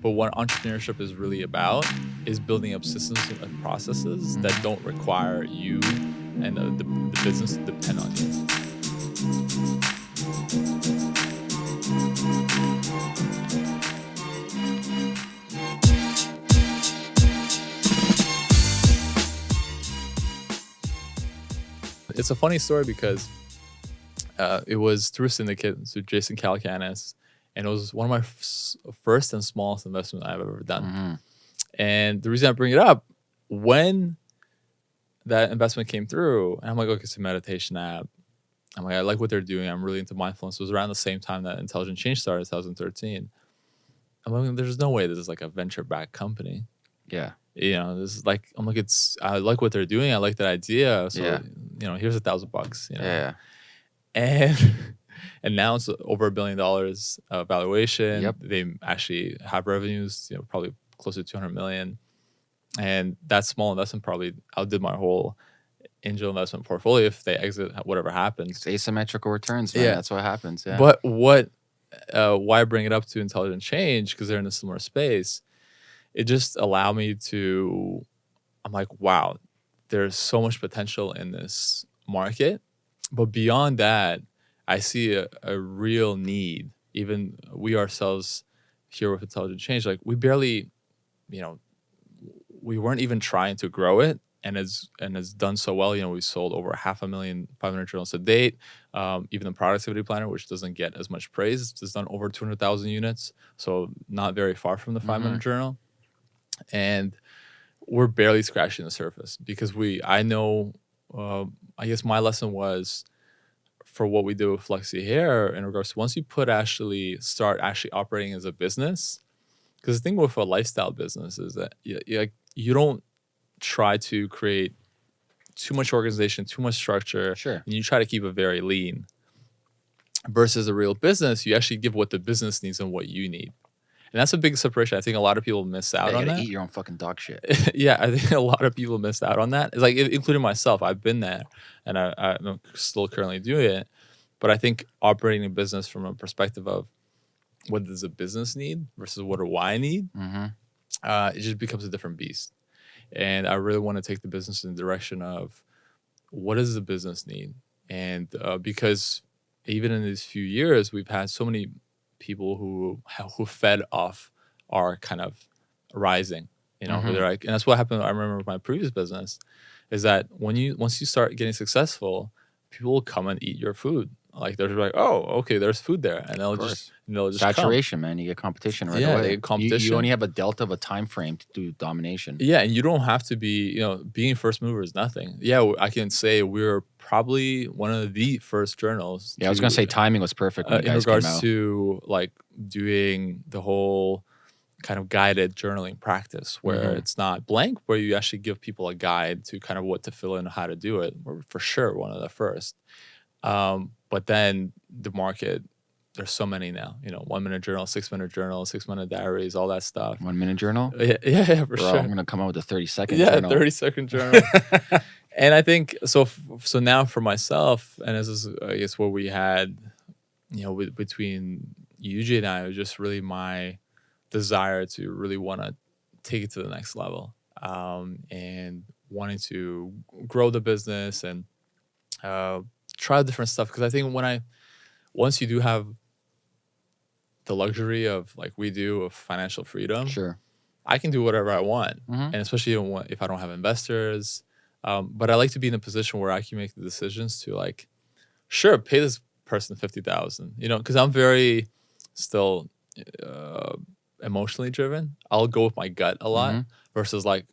But what entrepreneurship is really about is building up systems and processes that don't require you and the, the, the business to depend on you. It's a funny story because uh, it was through Syndicate, so Jason Calacanis, and it was one of my f- first and smallest investment I've ever done. Mhm. And the reason I bring it up, when that investment came through, and I'm like, okay, it's a meditation app. I'm like, I like what they're doing. I'm really into mindfulness. It was around the same time that Intelligent Change started, 2013. I'm like, there's no way this is like a venture backed company. Yeah. You know, this is like, I'm like, it's, I like what they're doing. I like that idea. So, Yeah. you know, here's a thousand bucks. You know? Yeah. and and now it's over a billion dollars uh, valuation. Yep. They actually have revenues, you know, probably close to 200 million, and that small investment probably outdid my whole angel investment portfolio if they exit whatever happens. It's asymmetrical returns, man. Yeah. That's what happens. Yeah. But what, uh, why bring it up to intelligent change because they're in a similar space. It just allowed me to. I'm like, wow, there's so much potential in this market, but beyond that, I see a, a real need. Even we ourselves here with intelligent change, like we barely, you know, we weren't even trying to grow it, and it's and it's done so well. You know, we sold over half a million 500 journals to date. Um, even the productivity planner, which doesn't get as much praise, has done over 200,000 units. So not very far from the 5 minute journal. And we're barely scratching the surface because we, I know, uh, I guess my lesson was for what we do with Luxy Hair in regards to once you put actually start actually operating as a business, because the thing with a lifestyle business is that you, you, like, you don't try to create too much organization, too much structure Sure. and you try to keep it very lean versus a real business you actually give what the business needs and what you need and that's a big separation i think a lot of people miss Yeah, out you on that eat your own fucking dog shit. yeah i think a lot of people missed out on that it's like including myself i've been there and I, i'm still currently doing it but i think operating a business from a perspective of what does a business need versus what do i need hmm uh, it just becomes a different beast. And I really want to take the business in the direction of what does the business need? And uh, because even in these few years, we've had so many people who who fed off our kind of rising. You know, who Mhm. they're like, and that's what happened. I remember with my previous business, is that when you once you start getting successful, people will come and eat your food. Like they're like, oh, okay, there's food there, and they'll just and they'll just come. Saturation, man. You get competition right Yeah, away. get You- competition. You, only have a delta of a time frame to do domination. Yeah, and you don't have to be, you know, being first mover is nothing. Yeah, I can say we're probably one of the first journals. Yeah, I was gonna say timing was perfect uh, you in regards to like doing the whole kind of guided journaling practice where Mhm. it's not blank, where you actually give people a guide to kind of what to fill in and how to do it. We're for sure one of the first. Um, but then the market, there's so many now. You know, one minute journal, six minute journal, six minute diaries, all that stuff. One minute journal. Yeah, yeah, yeah, for Bro, sure I'm gonna come out with a 30 second yeah journal. 30 second journal and i think so so now for myself and this is i guess what we had you know with, between UJ and i it was just really my desire to really want to take it to the next level um, and wanting to grow the business and uh, try different stuff because i think when i once you do have the luxury of like we do of financial freedom Sure. i can do whatever i want Mhm. and especially if I don't have investors. Um, but I like to be in a position where I can make the decisions to like, sure, pay this person fifty thousand, you know, because I'm very still uh, emotionally driven. I'll go with my gut a lot Mhm. versus like,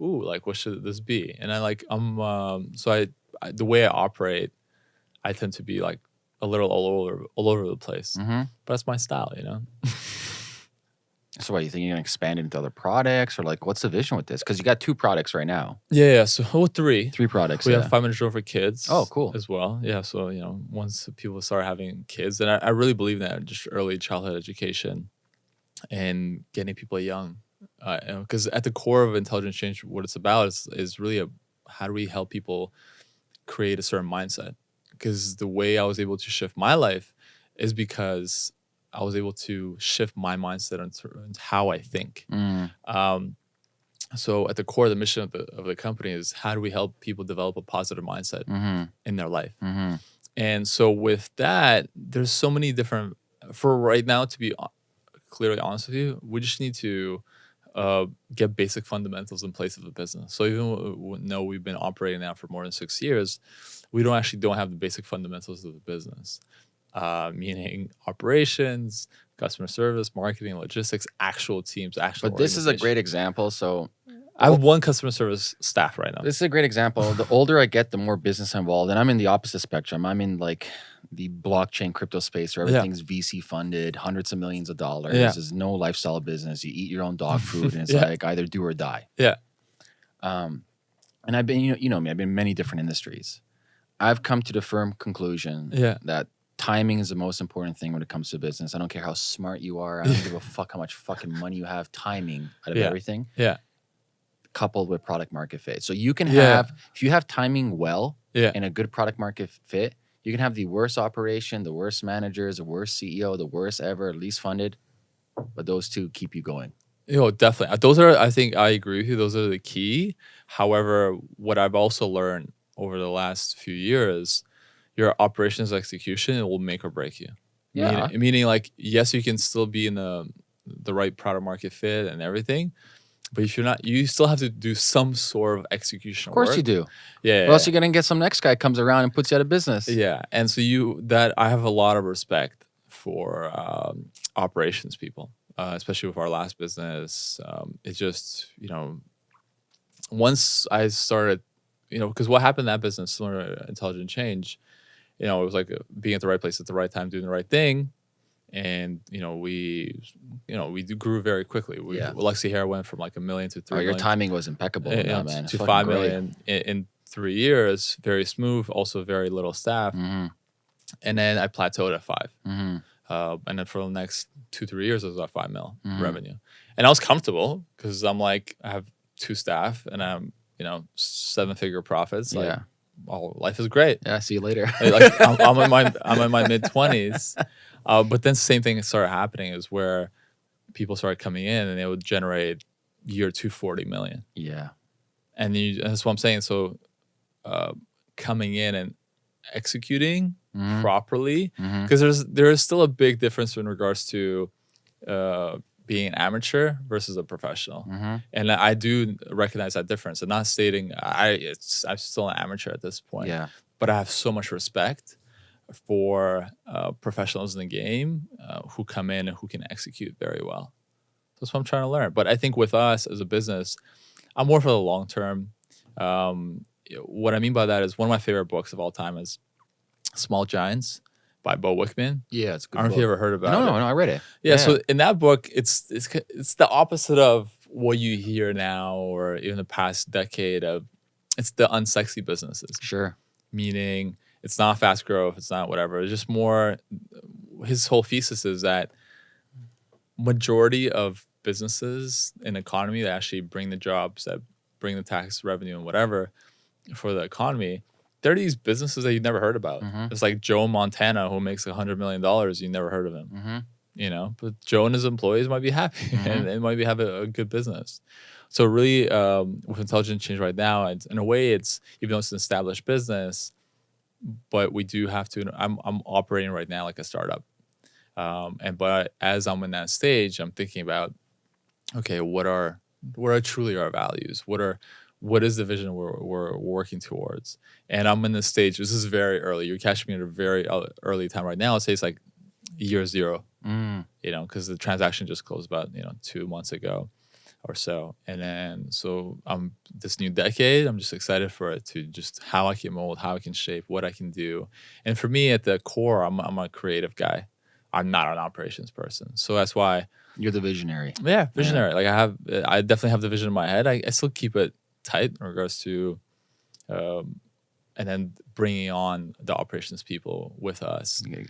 ooh, like what should this be? And I like I'm um, so I, I the way I operate, I tend to be like a little all over all over the place. hmm But that's my style, you know. So, what you think you're gonna expand into other products, or like, what's the vision with this? Because you got two products right now, Yeah, yeah. So oh, three. three products. we yeah. have five minute drill for kids. Oh, cool. As well. Yeah. So, you know, once people start having kids, and I, I really believe that just early childhood education and getting people young. Because at the core of intelligent change, what it's about is, is really a how do we help people create a certain mindset? Because the way I was able to shift my life is because I was able to shift my mindset into how I think. Mm, Um, so at the core, of the mission of the of the company is how do we help people develop a positive mindset hmm in their life. hmm And so with that, there's so many different. For right now, to be clearly honest with you, we just need to uh, get basic fundamentals in place of the business. So even though we've been operating now for more than six years, we don't actually don't have the basic fundamentals of the business, uh, meaning operations, customer service, marketing, logistics, actual teams, actual. But this is a great example. So I have one customer service staff right now. this is a great example. The older I get, the more business involved, and I'm in the opposite spectrum. I'm in like the blockchain crypto space where Yeah. everything's VC funded, hundreds of millions of dollars. Yeah. There's no lifestyle business. You eat your own dog food, and it's Yeah. like either do or die. Yeah. Um, and I've been, you know, you know me. I've been in many different industries. I've come to the firm conclusion Yeah. that timing is the most important thing when it comes to business. I don't care how smart you are. I don't give a fuck how much fucking money you have. Timing out of Yeah. everything. Yeah. Coupled with product market fit. So you can Yeah. have if you have timing well Yeah. and a good product market fit, you can have the worst operation, the worst managers, the worst CEO, the worst ever, least funded. But those two keep you going. Yo, definitely. Uh, Those are, I think, I agree with you. Those are the key. However, what I've also learned over the last few years, your operations execution will make or break you. Yeah. Meaning, meaning, like, yes, you can still be in the the right product market fit and everything, but if you're not, you still have to do some sort of execution. Of course work. you do. Yeah. Or else you're gonna get some next guy comes around and puts you out of business. Yeah, and so you that I have a lot of respect for um, operations people, uh, especially with our last business. Um, it just you know, once I started, you know, because what happened in that business, similar intelligent change, you know, it was like being at the right place at the right time, doing the right thing, and you know, we, you know, we grew very quickly. We, Yeah. Luxy Hair went from like a million to Oh, three your million timing was impeccable, in you know, that, man. To five million in, in three years. Very smooth, also very little staff Mhm, and then I plateaued at five. mhm. Uh, and then for the next two three years, I was at five mil Mhm. revenue, and I was comfortable because I'm like I have two staff and I'm you know seven figure profits. Like, Yeah. oh, life is great. Yeah. See you later. like I'm, I'm in my I'm in my mid twenties, uh, but then the same thing started happening is where people started coming in and they would generate year two forty million, yeah. and you, that's what I'm saying. So uh, coming in and executing Mhm, properly mhm. because there's there is still a big difference in regards to uh, being an amateur versus a professional, Mhm. and I do recognize that difference. I'm not stating I it's I'm still an amateur at this point, Yeah. but I have so much respect for uh, professionals in the game uh, who come in and who can execute very well. That's what I'm trying to learn. But I think with us as a business, I'm more for the long term. Um, what I mean by that is one of my favorite books of all time is Small Giants by Bo Wickman. Yeah. It's a good. I don't know if you book. ever heard about No, it. no, no. I read it. Yeah, so in that book, it's it's it's the opposite of what you hear now, or even the past decade of. It's the unsexy businesses, Sure. meaning it's not fast growth, it's not whatever. It's just more. His whole thesis is that majority of businesses in economy that actually bring the jobs, that bring the tax revenue and whatever for the economy, they're these businesses that you've never heard about. Mhm. It's like Joe Montana who makes a hundred million dollars, you never heard of him Mm-hmm. you know but joe and his employees might be happy Mhm. and they might be have a, a good business so really um, with intelligent change right now it's, in a way it's even though it's an established business but we do have to i'm, I'm operating right now like a startup um, and but as i'm in that stage i'm thinking about okay what are what are truly our values what are what is the vision we're, we're working towards and i'm in this stage this is very early you're catching me at a very early time right now i'd say it's like year zero Mm. you know, because the transaction just closed about you know two months ago or so, and then so um this new decade, I'm just excited for it to just how I can mold, how I can shape, what I can do, and for me at the core, I'm I'm a creative guy. I'm not an operations person, so that's why You're the visionary. yeah, visionary. Like I have, I definitely have the vision in my head. I, I still keep it tight in regards to, um, and then bringing on the operations people with us. You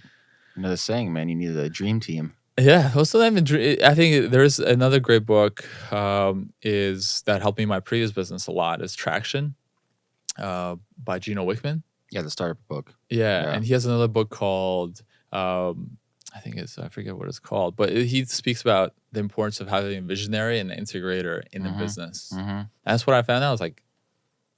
know the saying, man. You need a dream team. Yeah, also not even. dr- I think there's another great book um, is that helped me in my previous business a lot is Traction, uh, by Gino Wickman. Yeah, the startup book. Yeah, Yeah. and he has another book called um, I think it's I forget what it's called, but he speaks about the importance of having a visionary and an integrator in the Mhm. business. Mm-hmm. That's what I found out. I was like,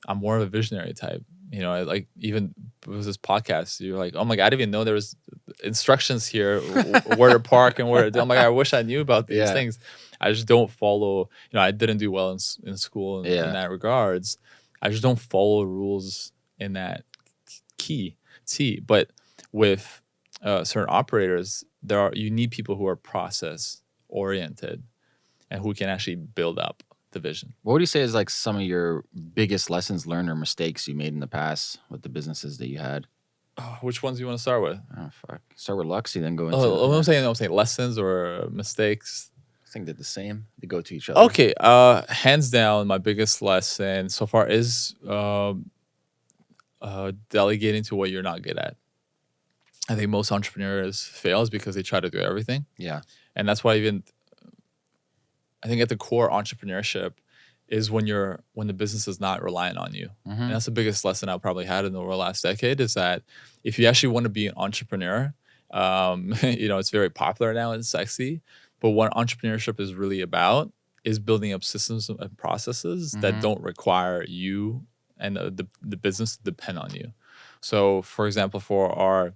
I'm more of a visionary type. You know, I like even with this podcast, you're like, oh my god, I didn't even know there was instructions here where to park and where to do. I'm like, I wish I knew about these Yeah. things. I just don't follow. You know, I didn't do well in, in school in, Yeah. in that regards. I just don't follow rules in that key T. But with uh, certain operators, there are you need people who are process oriented and who can actually build up the vision. What would you say is like some of your biggest lessons learned or mistakes you made in the past with the businesses that you had? Oh, which ones do you want to start with? Oh fuck. Start with Luxy, then go into. Oh, I'm saying I'm saying lessons or mistakes. I think they're the same. They go to each other. Okay, uh, hands down, my biggest lesson so far is um, uh, delegating to what you're not good at. I think most entrepreneurs fails because they try to do everything, Yeah. and that's why even I think at the core entrepreneurship is when you're when the business is not reliant on you. Mm-hmm. And that's the biggest lesson I probably had in the last decade is that if you actually want to be an entrepreneur, um, you know, it's very popular now and sexy. But what entrepreneurship is really about is building up systems and processes that Mhm. don't require you and the, the, the business to depend on you. So, for example, for our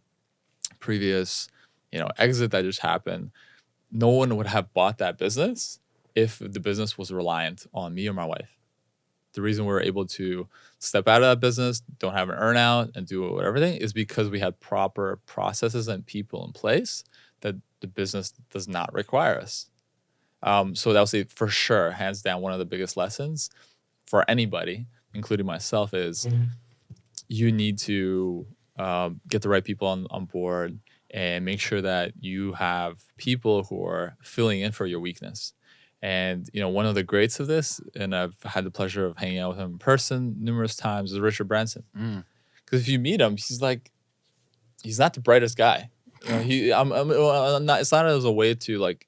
previous, you know, exit that just happened, no one would have bought that business if the business was reliant on me or my wife. The reason we were able to step out of that business, don't have an earnout, and do everything is because we had proper processes and people in place that the business does not require us. Um, so that was a, for sure, hands down, one of the biggest lessons for anybody, including myself, is you need to um, get the right people on, on board and make sure that you have people who are filling in for your weakness. And you know, one of the greats of this, and I've had the pleasure of hanging out with him in person numerous times, is Richard Branson. Mm. Because if you meet him, he's like, he's not the brightest guy. You know, he, I'm, I'm, I'm not. It's not as a way to like.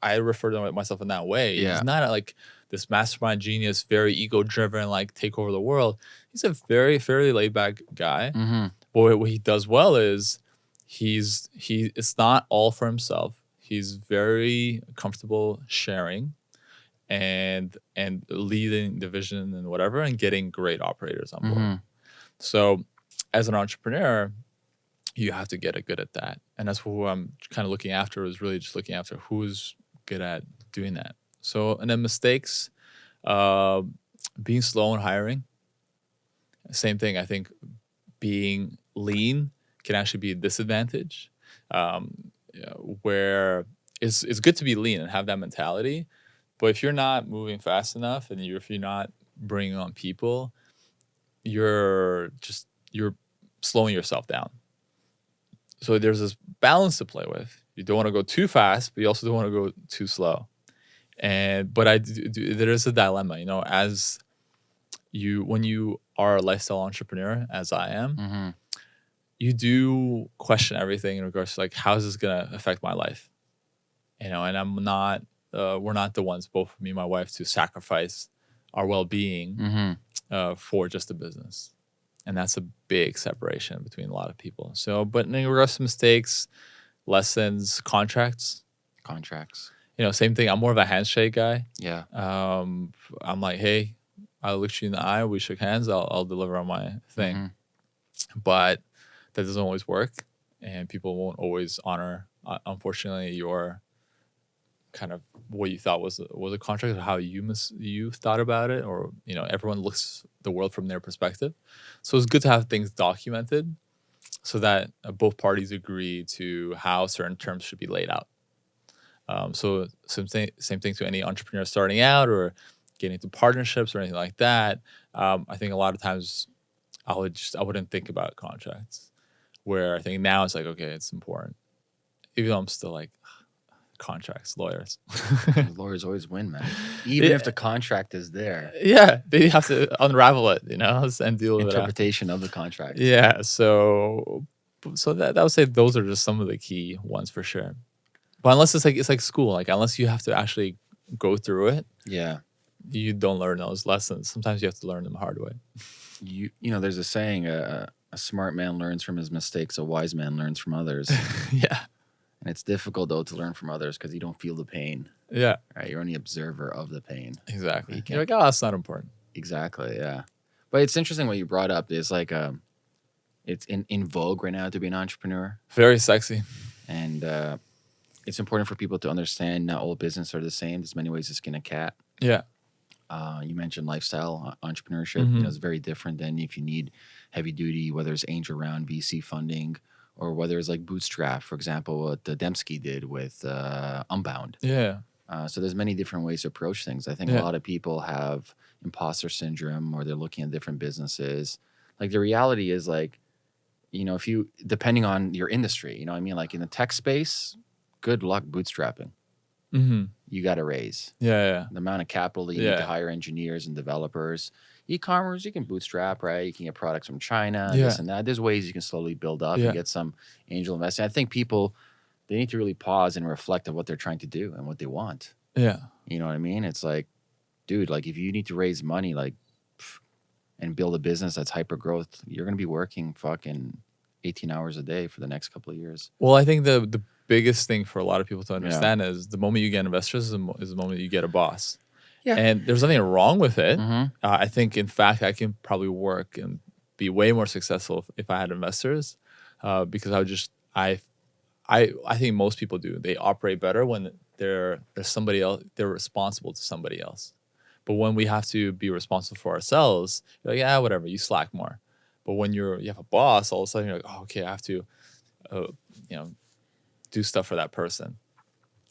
I refer to myself in that way. Yeah. He's not like this mastermind genius, very ego driven, like take over the world. He's a very fairly laid back guy. Mm-hmm. But what- he does well is he's he it's not all for himself. He's very comfortable sharing and and leading the vision and whatever and getting great operators on board. Mhm. So as an entrepreneur, you have to get good at that. And that's who I'm kind of looking after is really just looking after who's good at doing that. So and then mistakes, uh, being slow in hiring. Same thing. I think being lean can actually be a disadvantage. Um, where it's it's good to be lean and have that mentality, but if you're not moving fast enough and you're, if you're not bringing on people, you're just you're slowing yourself down. So there's this balance to play with. You don't want to go too fast, but you also don't want to go too slow. And but I do, do, there is a dilemma, you know, as you when you are a lifestyle entrepreneur, as I am, Mm-hmm. you do question everything in regards to like how is this gonna affect my life, you know. And I'm not, uh, we're not the ones, both me and my wife, to sacrifice our well being Mm-hmm. uh, for just a business. And that's a big separation between a lot of people. So, but in regards to mistakes, lessons, contracts, Contracts. you know, same thing. I'm more of a handshake guy. Yeah. Um, I'm like, hey, I looked you in the eye, we shook hands, I'll, I'll deliver on my thing. Mhm. But that doesn't always work. And people won't always honor, uh, unfortunately, your kind of what you thought was was a contract or how you mis- you thought about it or you know everyone looks the world from their perspective so it's good to have things documented so that uh, both parties agree to how certain terms should be laid out um, so same thing same thing to any entrepreneur starting out or getting into partnerships or anything like that um, i think a lot of times i would just i wouldn't think about contracts where i think now it's like okay it's important even though i'm still like contracts lawyers lawyers always win, man. Even Yeah. if the contract is there, yeah they have to unravel it you know and deal with it interpretation of the contract. yeah so so that, that would say those are just some of the key ones for sure but unless it's like it's like school like unless you have to actually go through it Yeah. You don't learn those lessons sometimes you have to learn them the hard way You you know, there's a saying: uh, a smart man learns from his mistakes, a wise man learns from others. yeah And it's difficult though to learn from others because you don't feel the pain, Yeah, right? You're only observer of the pain. exactly. You You're like, oh, that's not important. Exactly. Yeah. But it's interesting what you brought up. Is like um, it's in, in vogue right now to be an entrepreneur, Very sexy. and uh, it's important for people to understand not all business are the same. There's many ways to skin a cat. Yeah. Uh, you mentioned lifestyle uh, entrepreneurship. You Mhm. know, it's very different than if you need heavy duty, whether it's angel round, VC funding, or whether it's like bootstrap, for example, what uh, Dembski did with uh, Unbound. Yeah. Uh, so there's many different ways to approach things. I think Yeah. a lot of people have imposter syndrome, or they're looking at different businesses. Like the reality is, like, you know, if you depending on your industry, you know, what I mean, like in the tech space, good luck bootstrapping. hmm You got to raise Yeah. Yeah. the amount of capital that you need to hire engineers and developers. E-commerce, you can bootstrap, right? You can get products from China, Yeah. this and that. There's ways you can slowly build up Yeah. and get some angel investing. I think people they need to really pause and reflect on what they're trying to do and what they want. Yeah. You know what I mean? It's like, dude, like if you need to raise money, like, and build a business that's hyper growth, you're gonna be working fucking 18 hours a day for the next couple of years. Well, I think the the biggest thing for a lot of people to understand is the moment you get investors is the, mo- is the moment you get a boss. Yeah. And there's nothing wrong with it. Mhm. Uh, I think, in fact, I can probably work and be way more successful if, if I had investors, uh, because I would just I, I I think most people do. They operate better when they're there's somebody else. They're responsible to somebody else. But when we have to be responsible for ourselves, you're like, yeah, whatever. You slack more. But when you're you have a boss, all of a sudden you're like, oh, okay, I have to, uh, you know, do stuff for that person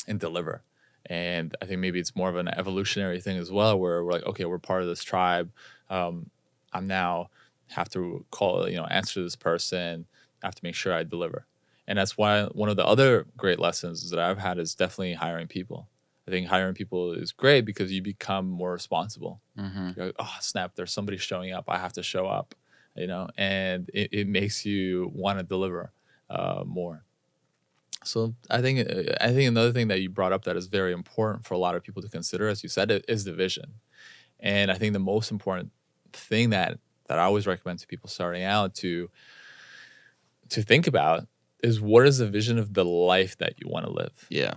and deliver. And I think maybe it's more of an evolutionary thing as well, where we're like, okay, we're part of this tribe. Um, I'm now have to call, you know, answer this person. I have to make sure I deliver. And that's why one of the other great lessons that I've had is definitely hiring people. I think hiring people is great because you become more responsible. Mhm. You're like, oh snap, there's somebody showing up. I have to show up, you know, and it, it makes you want to deliver uh, more. So I think uh, I think another thing that you brought up that is very important for a lot of people to consider, as you said, is the vision. And I think the most important thing that that I always recommend to people starting out to to think about is what is the vision of the life that you want to live Yeah.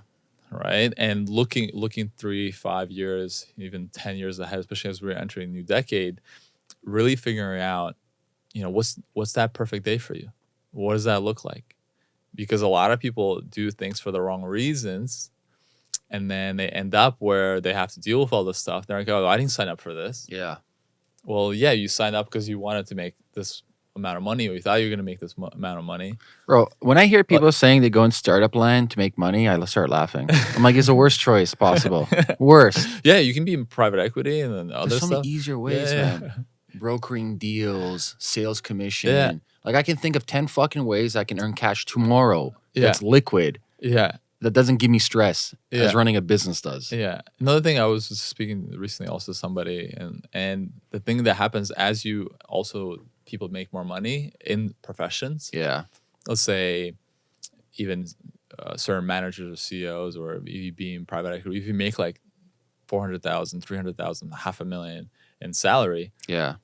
right and looking looking three five years even 10 years ahead especially as we're entering a new decade really figuring out you know what's what's that perfect day for you what does that look like because a lot of people do things for the wrong reasons and then they end up where they have to deal with all this stuff they're like oh i didn't sign up for this Yeah. well yeah you signed up because you wanted to make this amount of money or you thought you were going to make this mo- amount of money Bro, when I hear people saying they go in startup land to make money, I start laughing. I'm like, it's the worst choice possible. worst. yeah you can be in private equity and then other There's so stuff many easier ways, yeah, man. Brokering deals, sales commission. Yeah. Like I can think of 10 fucking ways I can earn cash tomorrow Yeah. that's liquid yeah that doesn't give me stress Yeah. as running a business does. Yeah. Another thing I was speaking recently also to somebody and and the thing that happens as you also people make more money in professions. Yeah. Let's say even uh, certain managers or CEOs or if you being private equity, if you make like 400,000, 300,000, half a million in salary Yeah.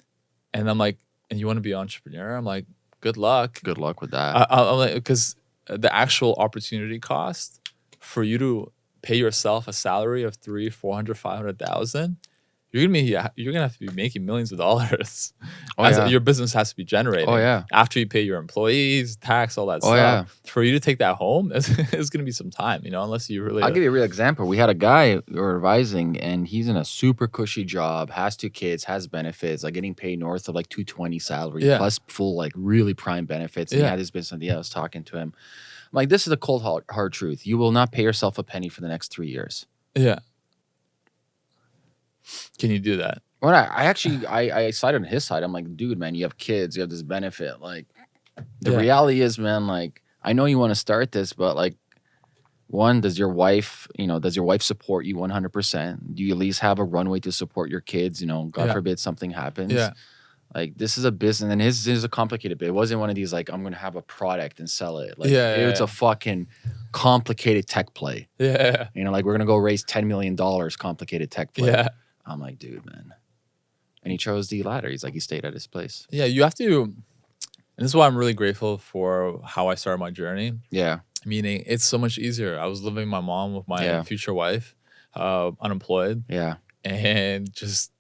and I'm like and you want to be an entrepreneur, I'm like good luck. Good luck with that. I, I'm like, because the actual opportunity cost for you to pay yourself a salary of three, four hundred, five hundred thousand, you're gonna be you're gonna have to be making millions of dollars. Oh, As yeah. your business has to be generating. oh yeah. After you pay your employees, tax, all that Oh, stuff, for you to take that home, it's, it's gonna be some time, you know, unless you really. I'll give you a real example. We had a guy we were advising, and he's in a super cushy job, has two kids, has benefits, like getting paid north of like 220 salary, Yeah. plus full like really prime benefits. And he had his business idea. I was talking to him. I'm like, this is a cold hard, hard truth. You will not pay yourself a penny for the next three years. yeah. Can you do that? When I, I actually I, I sided on his side. I'm like, dude, man, you have kids, you have this benefit. Like the Yeah. reality is, man, like I know you want to start this, but like one, does your wife, you know, does your wife support you 100%? Do you at least have a runway to support your kids? You know, God Yeah. forbid something happens. Yeah. Like this is a business, and his is a complicated bit. It wasn't one of these like I'm gonna have a product and sell it. Like Yeah, yeah, it's yeah. a fucking complicated tech play. Yeah. You know, like we're gonna go raise ten million dollars, complicated tech play. Yeah. I'm like, dude, man. And he chose the latter. He's like, he stayed at his place. Yeah. You have to, and this is why I'm really grateful for how I started my journey. Yeah. Meaning, it's so much easier. I was living with my mom with my Yeah. future wife, uh, unemployed, Yeah. and just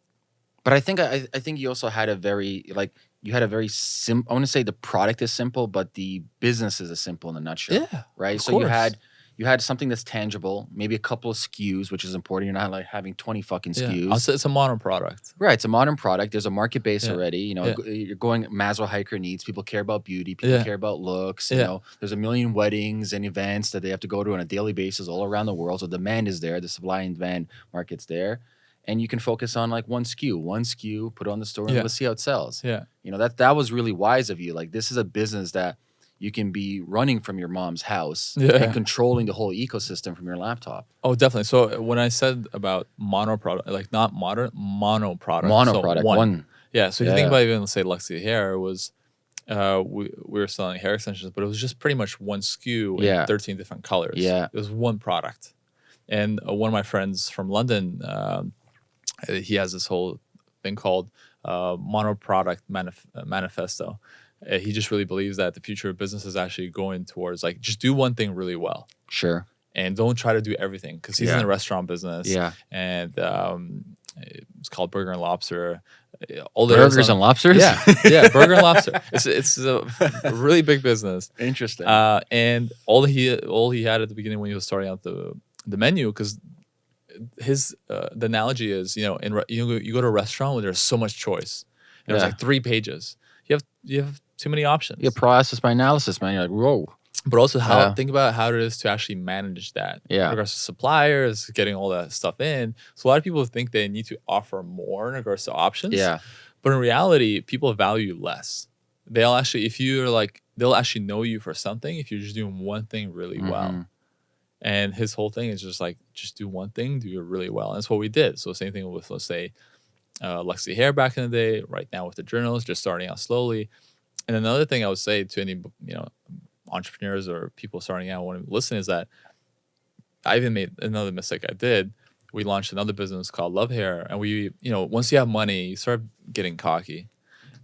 But I think I, I think you also had a very like you had a very sim. I want to say the product is simple, but the business is a simple in a nutshell, yeah, right? So you had you had something that's tangible, maybe a couple of SKUs, which is important. You're not like having 20 fucking yeah. SKUs. I'll it's a modern product. Right, it's a modern product. There's a market base Yeah. already. You know, Yeah. you're going Maslow hiker needs. People care about beauty. People Yeah. care about looks. You know, there's a million weddings and events that they have to go to on a daily basis all around the world. So demand is there. The supply and demand market's there, and you can focus on like one SKU, one SKU, put it on the store, and let's see how it sells. Yeah, You know, that that was really wise of you. Like this is a business that you can be running from your mom's house Yeah. and controlling the whole ecosystem from your laptop. Oh, definitely. So when I said about mono product, like not modern, mono product. Mono so product, one. Yeah. So if you think about even let's say Luxy Hair was, uh, we, we were selling hair extensions, but it was just pretty much one SKU Yeah. in 13 different colors. Yeah. It was one product. And uh, one of my friends from London, um, uh, he has this whole thing called uh, mono product manif- uh, manifesto. Uh, he just really believes that the future of business is actually going towards like just do one thing really well Sure. and don't try to do everything because he's in the restaurant business Yeah. and um, it's called Burger and Lobster. Uh, All the Burgers stuff- and lobsters. yeah, yeah, Burger and Lobster. It's it's a really big business. Interesting. Uh, and all he all he had at the beginning when he was starting out the the menu because his uh, the analogy is you know in re- you go, you go to a restaurant where there's so much choice. And There's Yeah. like three pages. You have you have too many options. Yeah, process by analysis, man. You're like, whoa. but also how Yeah. think about how it is to actually manage that Yeah. in regards to suppliers getting all that stuff in so a lot of people think they need to offer more in regards to options Yeah. but in reality people value less they'll actually if you're like they'll actually know you for something if you're just doing one thing really well Mhm. and his whole thing is just like just do one thing do it really well and that's what we did so same thing with let's say uh, luxy hair back in the day right now with the journals just starting out slowly and another thing i would say to any you know entrepreneurs or people starting out want to listen is that i even made another mistake i did we launched another business called love hair and we you know once you have money you start getting cocky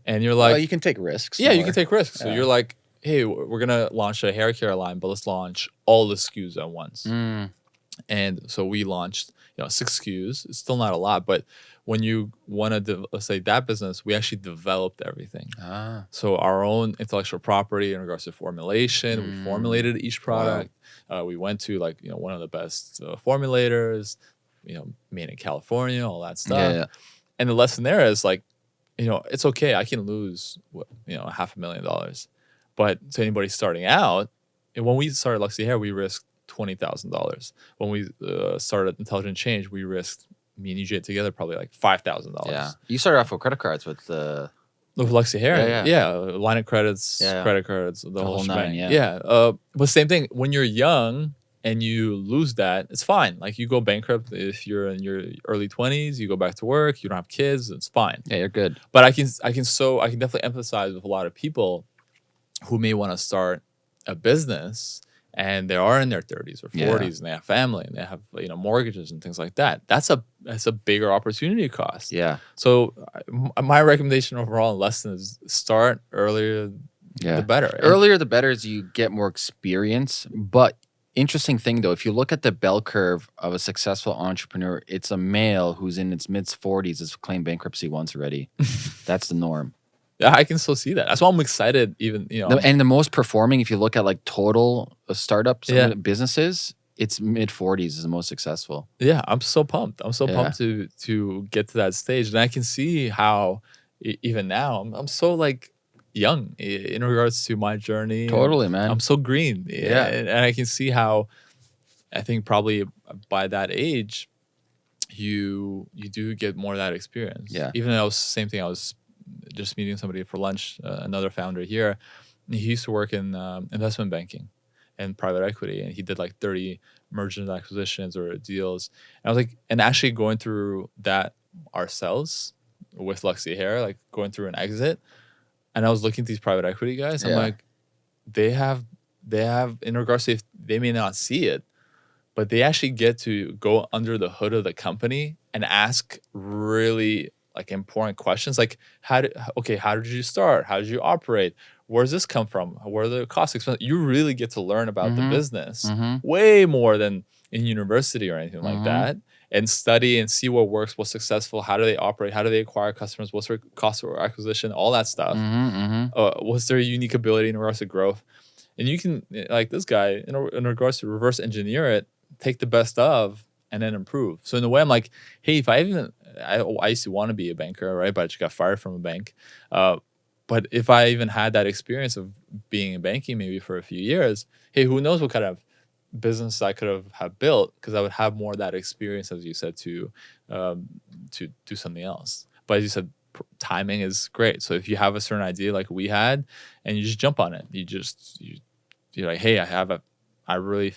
and you're like well, you can take risks. yeah, you can take risks. So you're like, hey, we're gonna launch a hair care line, but let's launch all the SKUs at once. Mm, And so we launched, you know, six SKUs. It's still not a lot, but when you want to, let's say that business, we actually developed everything. ah, So our own intellectual property in regards to formulation, Mm. we formulated each Wow. product. Uh, we went to like you know one of the best uh, formulators, you know, made in California, all that stuff yeah, yeah. and the lesson there is like you know it's okay i can lose what, you know half a million dollars but to anybody starting out and when we started luxy hair we risked $20000 when we uh, started intelligent change we risked me and UJ together probably like $5000 Yeah. You started off with credit cards with the. with Luxy Hair, Yeah, yeah, yeah. line of credits, Yeah. credit cards, the, whole, whole nine, shebang. yeah. Uh, but same thing. When you're young and you lose that, it's fine. Like you go bankrupt if you're in your early 20s, you go back to work, you don't have kids, it's fine. Yeah, you're good. But I can, I can so, I can definitely empathize with a lot of people who may want to start a business and they are in their 30s or 40s Yeah. and they have family and they have you know mortgages and things like that. That's a that's a bigger opportunity cost. Yeah. So uh, m- my recommendation overall and lesson is start earlier Yeah. the better. Earlier, the better is you get more experience. But interesting thing though, if you look at the bell curve of a successful entrepreneur, it's a male who's in its mid 40s has claimed bankruptcy once already. That's the norm. Yeah, I can still see that. That's why I'm excited. Even you know, The- and the most performing, if you look at like total uh, startups, Yeah. businesses, it's mid 40s is the most successful. yeah, I'm so pumped. I'm so Yeah. pumped to to get to that stage, and I can see how even now I'm, I'm so like young in regards to my journey. Totally, man. I'm so green. Yeah. and, and I can see how. I think probably by that age, you you do get more of that experience. Yeah. Even though it's the same thing, I was just meeting somebody for lunch, uh, another founder here. He used to work in um, investment banking and private equity, and he did like 30 mergers and acquisitions or deals. And I was like, and actually going through that ourselves with Luxy Hair, like going through an exit. And I was looking at these private equity guys. I'm Yeah. like, they have, they have, in regards to if they may not see it, but they actually get to go under the hood of the company and ask really like important questions like how did okay how did you start how did you operate where's this come from? Where are the cost expense? You really get to learn about Mhm. the business Mm-hmm. way more than in university or anything like Mhm. that and study and see what works what's successful how do they operate how do they acquire customers what's their cost of acquisition all that stuff Mm-hmm. uh, what's their unique ability in regards to growth and you can eh, like this guy in, in regards to reverse engineer it take the best of and then improve so in a way i'm like hey if i even i, I used to want to be a banker right but i just got fired from a bank. Uh, but if i even had that experience of being in banking maybe for a few years hey who knows what kind of business i could have, have built because i would have more of that experience as you said to um, to do something else. But as you said timing is great. So if you have a certain idea like we had and you just jump on it you just you, you're like hey i have a i really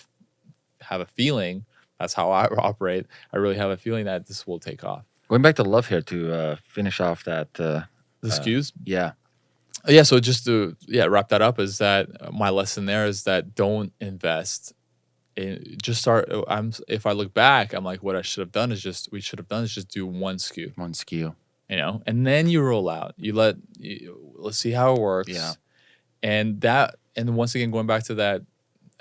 have a feeling that's how i operate i really have a feeling that this will take off Going back to love hair to uh, finish off that. Uh, the Uh, SKUs yeah. yeah so just to yeah wrap that up is that uh, my lesson there is that don't invest in just start uh, i'm if i look back i'm like what i should have done is just we should have done is just do one SKU One SKU. you know and then you roll out you let you, let's see how it works Yeah. and that and once again going back to that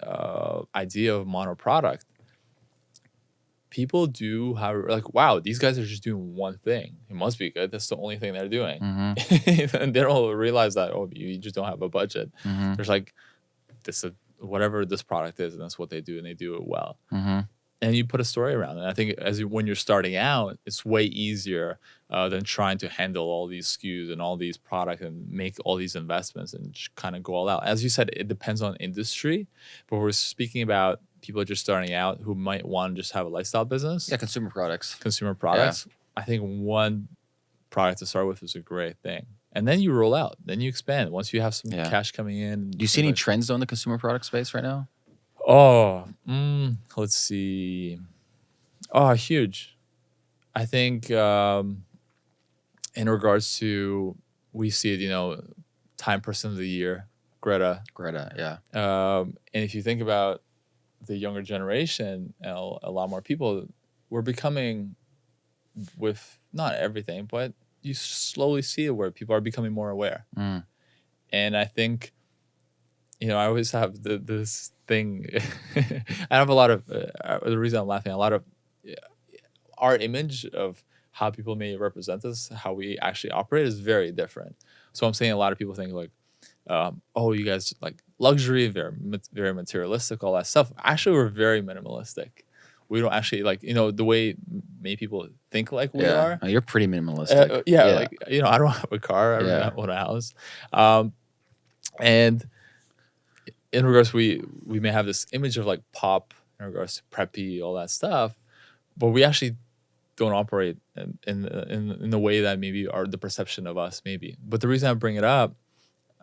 uh, idea of mono product people do have like wow these guys are just doing one thing it must be good that's the only thing they're doing Mm-hmm. and they don't realize that oh you just don't have a budget Mm-hmm. there's like this uh, whatever this product is and that's what they do and they do it well Mm-hmm. and you put a story around it. I think as you, when you're starting out, it's way easier uh, than trying to handle all these SKUs and all these products and make all these investments and kind of go all out. As you said, it depends on industry, but we're speaking about people just starting out who might want to just have a lifestyle business, Yeah, consumer products. consumer products. I think one product to start with is a great thing. And then you roll out, then you expand. Once you have some Yeah. cash coming in, Do you see any trends though in the consumer product space right now? Oh, mm, let's see. Oh, huge. I think um, in regards to we see it, you know, time person of the year, Greta. Greta, yeah. Um, and if you think about the younger generation, a lot more people, we're becoming with not everything, but you slowly see it where people are becoming more aware Mm. and I think, you know, I always have the, this thing. I have a lot of uh, the reason I'm laughing. A lot of yeah, our image of how people may represent us, how we actually operate, is very different. So I'm saying a lot of people think like, um, oh, you guys like luxury, very very materialistic, all that stuff. Actually, we're very minimalistic. We don't actually like you know the way many people think like we yeah. are. Oh, you're pretty minimalistic. Uh, yeah, like you know, I don't have a car. I Yeah. don't own a house. Um, and in regards, we we may have this image of like pop in regards to preppy, all that stuff, but we actually don't operate in in in, in the way that maybe are the perception of us maybe. But the reason I bring it up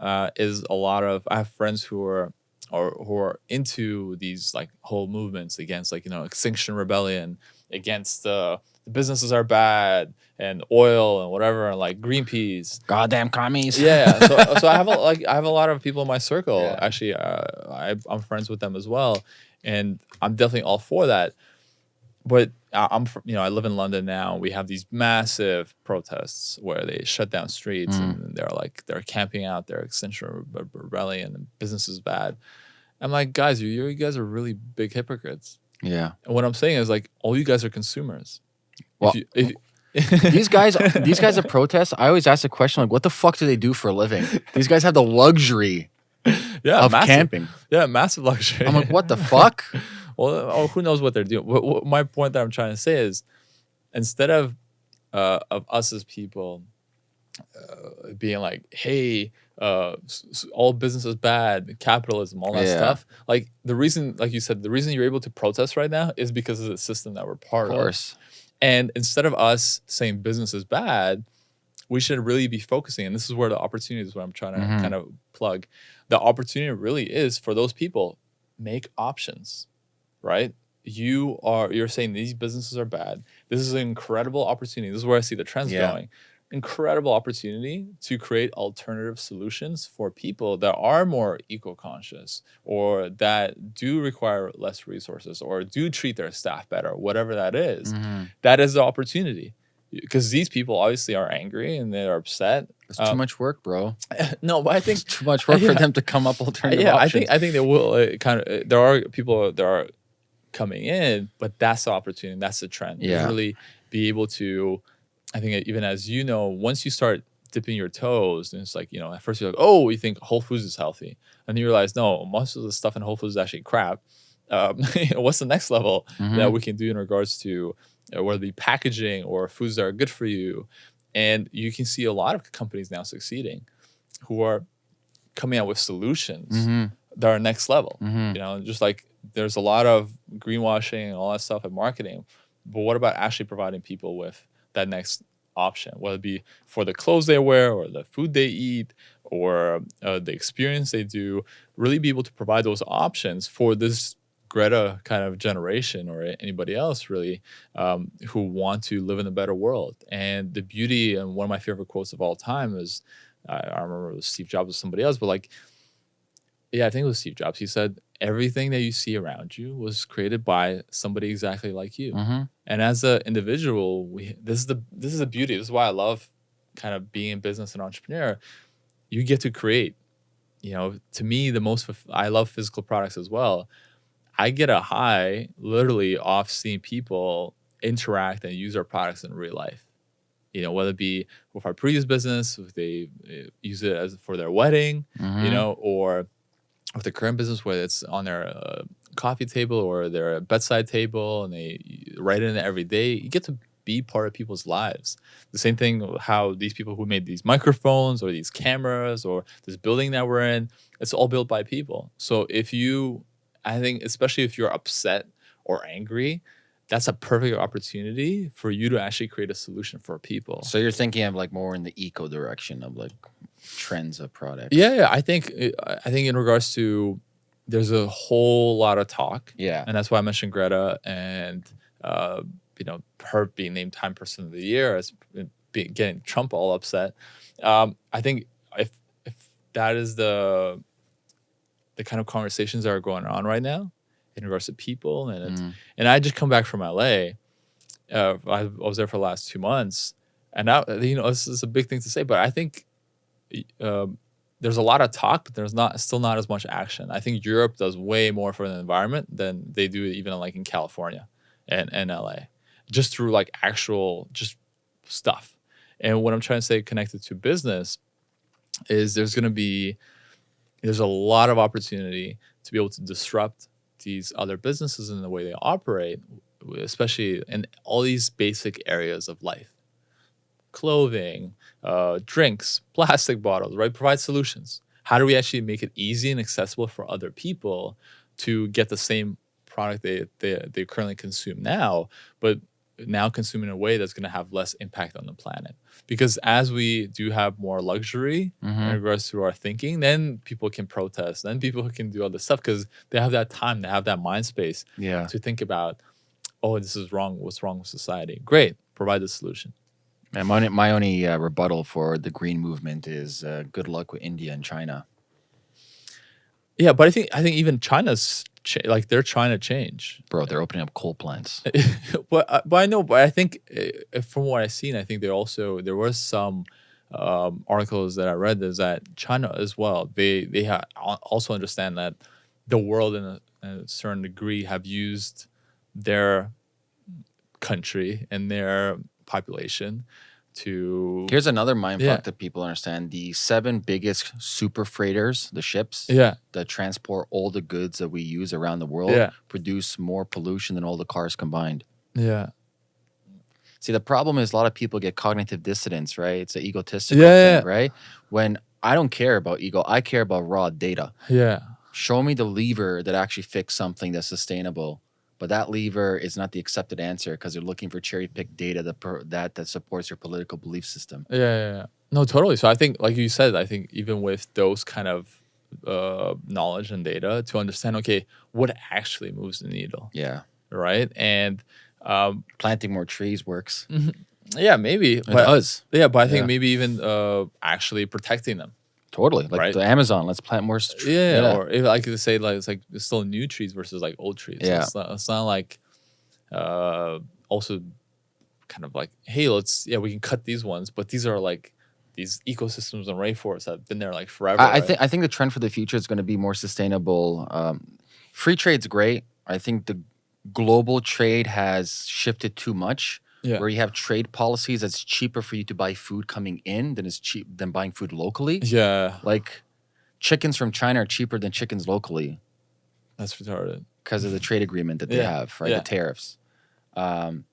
uh, is a lot of I have friends who are or who are into these like whole movements against like you know extinction rebellion against uh, the businesses are bad and oil and whatever and like greenpeace. Goddamn commies. yeah. So, so i have a, like i have a lot of people in my circle. Yeah. actually uh, I, i'm friends with them as well. And i'm definitely all for that but I- i'm fr- you know i live in london now we have these massive protests where they shut down streets Mm. and they're like they're camping out their extinction Re- rebellion and business is bad i'm like guys you, you guys are really big hypocrites yeah. and what i'm saying is like all you guys are consumers Well, if you, if, these guys, these guys that protest, I always ask the question like, what the fuck do they do for a living? These guys have the luxury yeah of massive, camping. yeah massive luxury I'm like, what the fuck? Well, oh, who knows what they're doing? What, what, my point that I'm trying to say is, instead of uh, of us as people uh, being like, "Hey, uh, all business is bad, capitalism, all that Yeah. stuff," like the reason, like you said, the reason you're able to protest right now is because of the system that we're part of. course. And instead of us saying business is bad, we should really be focusing. And this is where the opportunity is what I'm trying to Mhm. kind of plug. The opportunity really is for those people, make options, right? You are you're saying these businesses are bad. This is an incredible opportunity. This is where I see the trends Yeah. going. Incredible opportunity to create alternative solutions for people that are more eco-conscious or that do require less resources or do treat their staff better, whatever that is Mhm. that is the opportunity because these people obviously are angry and they're upset. It's too Um, much work, bro. no, but I think It's too much work for them to come up alternative yeah, I think I think there will uh, kind of uh, there are people There are coming in, but that's the opportunity. That's the trend. Yeah. really be able to. I think even as you know, once you start dipping your toes, and it's like you know, at first you're like, oh, you think Whole Foods is healthy, and you realize no, most of the stuff in Whole Foods is actually crap. Um, what's the next level Mhm. that we can do in regards to uh, whether it be packaging or foods that are good for you? And you can see a lot of companies now succeeding who are coming out with solutions Mhm. that are next level. Mhm. You know, just like there's a lot of greenwashing and all that stuff in marketing, but what about actually providing people with that next option, whether it be for the clothes they wear or the food they eat or uh, the experience they do, really be able to provide those options for this Greta kind of generation or anybody else really um, who want to live in a better world. And the beauty and one of my favorite quotes of all time is I, I remember it was Steve Jobs or somebody else, but like yeah, I think it was Steve Jobs. He said everything that you see around you was created by somebody exactly like you. Mhm. And as an individual, we this is the this is the beauty. This is why I love kind of being in business and entrepreneur. You get to create. You know, to me, the most I love physical products as well. I get a high literally off seeing people interact and use our products in real life. You know, whether it be with our previous business, if they uh, use it as for their wedding, you Mhm. know, or with the current business, whether it's on their uh, coffee table or their bedside table, and they write in it every day, you get to be part of people's lives. The same thing how these people who made these microphones or these cameras or this building that we're in, it's all built by people. So if you, I think, especially if you're upset or angry, that's a perfect opportunity for you to actually create a solution for people. So you're thinking of like more in the eco direction of like trends of products. Yeah, yeah. I think I think in regards to there's a whole lot of talk, Yeah. and that's why I mentioned Greta and uh, you know her being named Time Person of the Year as being, getting Trump all upset. Um, I think if if that is the the kind of conversations that are going on right now in regards to people and it's, Mm. and I just come back from LA. Uh, I was there for the last two months, and now you know this is a big thing to say, but I think um, there's a lot of talk, but there's not still not as much action. I think Europe does way more for the environment than they do even like in California and, and LA, just through like actual just stuff. And what I'm trying to say connected to business is there's going to be there's a lot of opportunity to be able to disrupt these other businesses in the way they operate, especially in all these basic areas of life clothing, uh, drinks, plastic bottles, right? Provide solutions. How do we actually make it easy and accessible for other people to get the same product they, they, they currently consume now, but now consume in a way that's going to have less impact on the planet? Because as we do have more luxury in Mhm. regards to our thinking, then people can protest, then people can do all this stuff because they have that time, they have that mind space Yeah. to think about, oh, this is wrong. What's wrong with society? Great, provide the solution. And my, my only uh, rebuttal for the green movement is uh, good luck with India and China. Yeah, but I think I think even China's cha- like they're trying to change. Bro, they're opening up coal plants. but uh, but I know, but I think uh, from what I've seen, I think they also there was some um, articles that I read is that China as well they they ha- also understand that the world in a, in a certain degree have used their country and their population to Here's another mind Yeah. that people understand. The seven biggest super freighters, the ships yeah that transport all the goods that we use around the world, Yeah. produce more pollution than all the cars combined. yeah See, the problem is a lot of people get cognitive dissonance, right? It's an egotistical Yeah, thing, right? When I don't care about ego, I care about raw data. yeah Show me the lever that actually fixed something that's sustainable. But that lever is not the accepted answer because they're looking for cherry picked data that, that that supports your political belief system. Yeah, yeah, yeah. No, totally. So I think, like you said, I think even with those kind of uh, knowledge and data to understand, okay, what actually moves the needle, Yeah. right? And um, Planting more trees works. yeah, maybe, It but does. yeah, but I think Yeah. maybe even uh, actually protecting them. Totally. Like Right. the Amazon, let's plant more. tr- Yeah, or if I could say like it's like it's still new trees versus like old trees. So Yeah. it's not, it's not like uh, also kind of like, hey, let's yeah, we can cut these ones, but these are like these ecosystems and rainforests that have been there like forever. I, I think I think the trend for the future is going to be more sustainable. Um, free trade's great. I think the global trade has shifted too much. Yeah. Where you have trade policies that's cheaper for you to buy food coming in than it's cheap than buying food locally. yeah, Like chickens from China are cheaper than chickens locally that's retarded. because of the trade agreement that they Yeah, have, right? yeah. The tariffs. Um,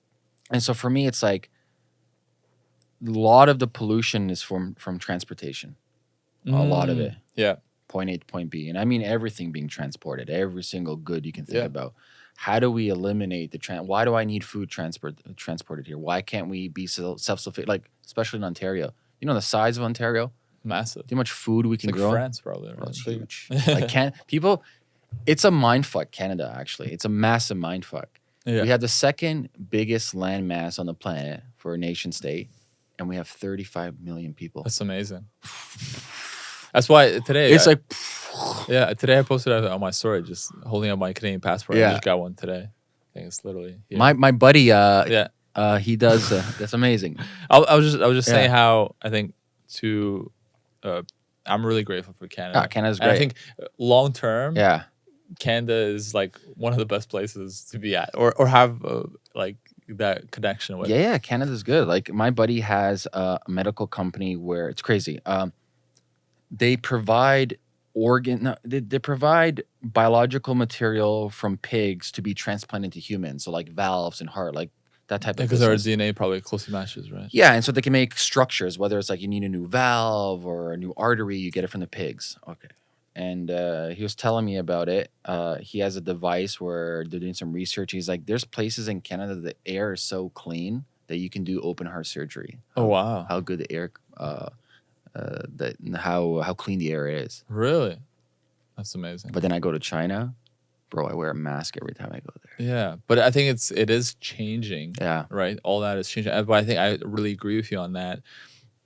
and so for me, it's like a lot of the pollution is from from transportation. A lot of Mm, it. Yeah, point A to point B. And I mean everything being transported, every single good you can think Yeah. about. How do we eliminate the trans? why do I need food transport transported here? Why can't we be self sufficient like especially in Ontario? You know the size of Ontario? massive. How much food we can like grow? France, probably. Right? it's huge. like can people it's a mind fuck Canada actually. It's a massive mind fuck. Yeah. We have the second biggest land mass on the planet for a nation state and we have 35 million people. That's amazing. That's why today. It's I- like yeah, today I posted on my story, just holding up my Canadian passport. I Yeah. just got one today. I think it's literally here. my my buddy uh yeah. uh he does uh, that's amazing. I, I was just I was just saying how I think to uh, I'm really grateful for Canada. Ah, Canada's And great. I think long term, yeah. Canada is like one of the best places to be at, or or have uh, like that connection with. Yeah, yeah, Canada's good. Like my buddy has a medical company where it's crazy. Um, they provide organ. They, they provide biological material from pigs to be transplanted to humans. So like valves and heart, like that type of. because our. DNA probably closely matches, right? Yeah, and so they can make structures. Whether it's like you need a new valve or a new artery, you get it from the pigs. Okay. And uh, he was telling me about it. Uh, he has a device where they're doing some research. He's like, "There's places in Canada the air is so clean that you can do open heart surgery. Oh wow, How good the air, uh, uh, that how how clean the air is. really? That's amazing. But then I go to China, bro. I wear a mask every time I go there. yeah, but I think it's it is changing. Yeah, right? All that is changing. But I think I really agree with you on that.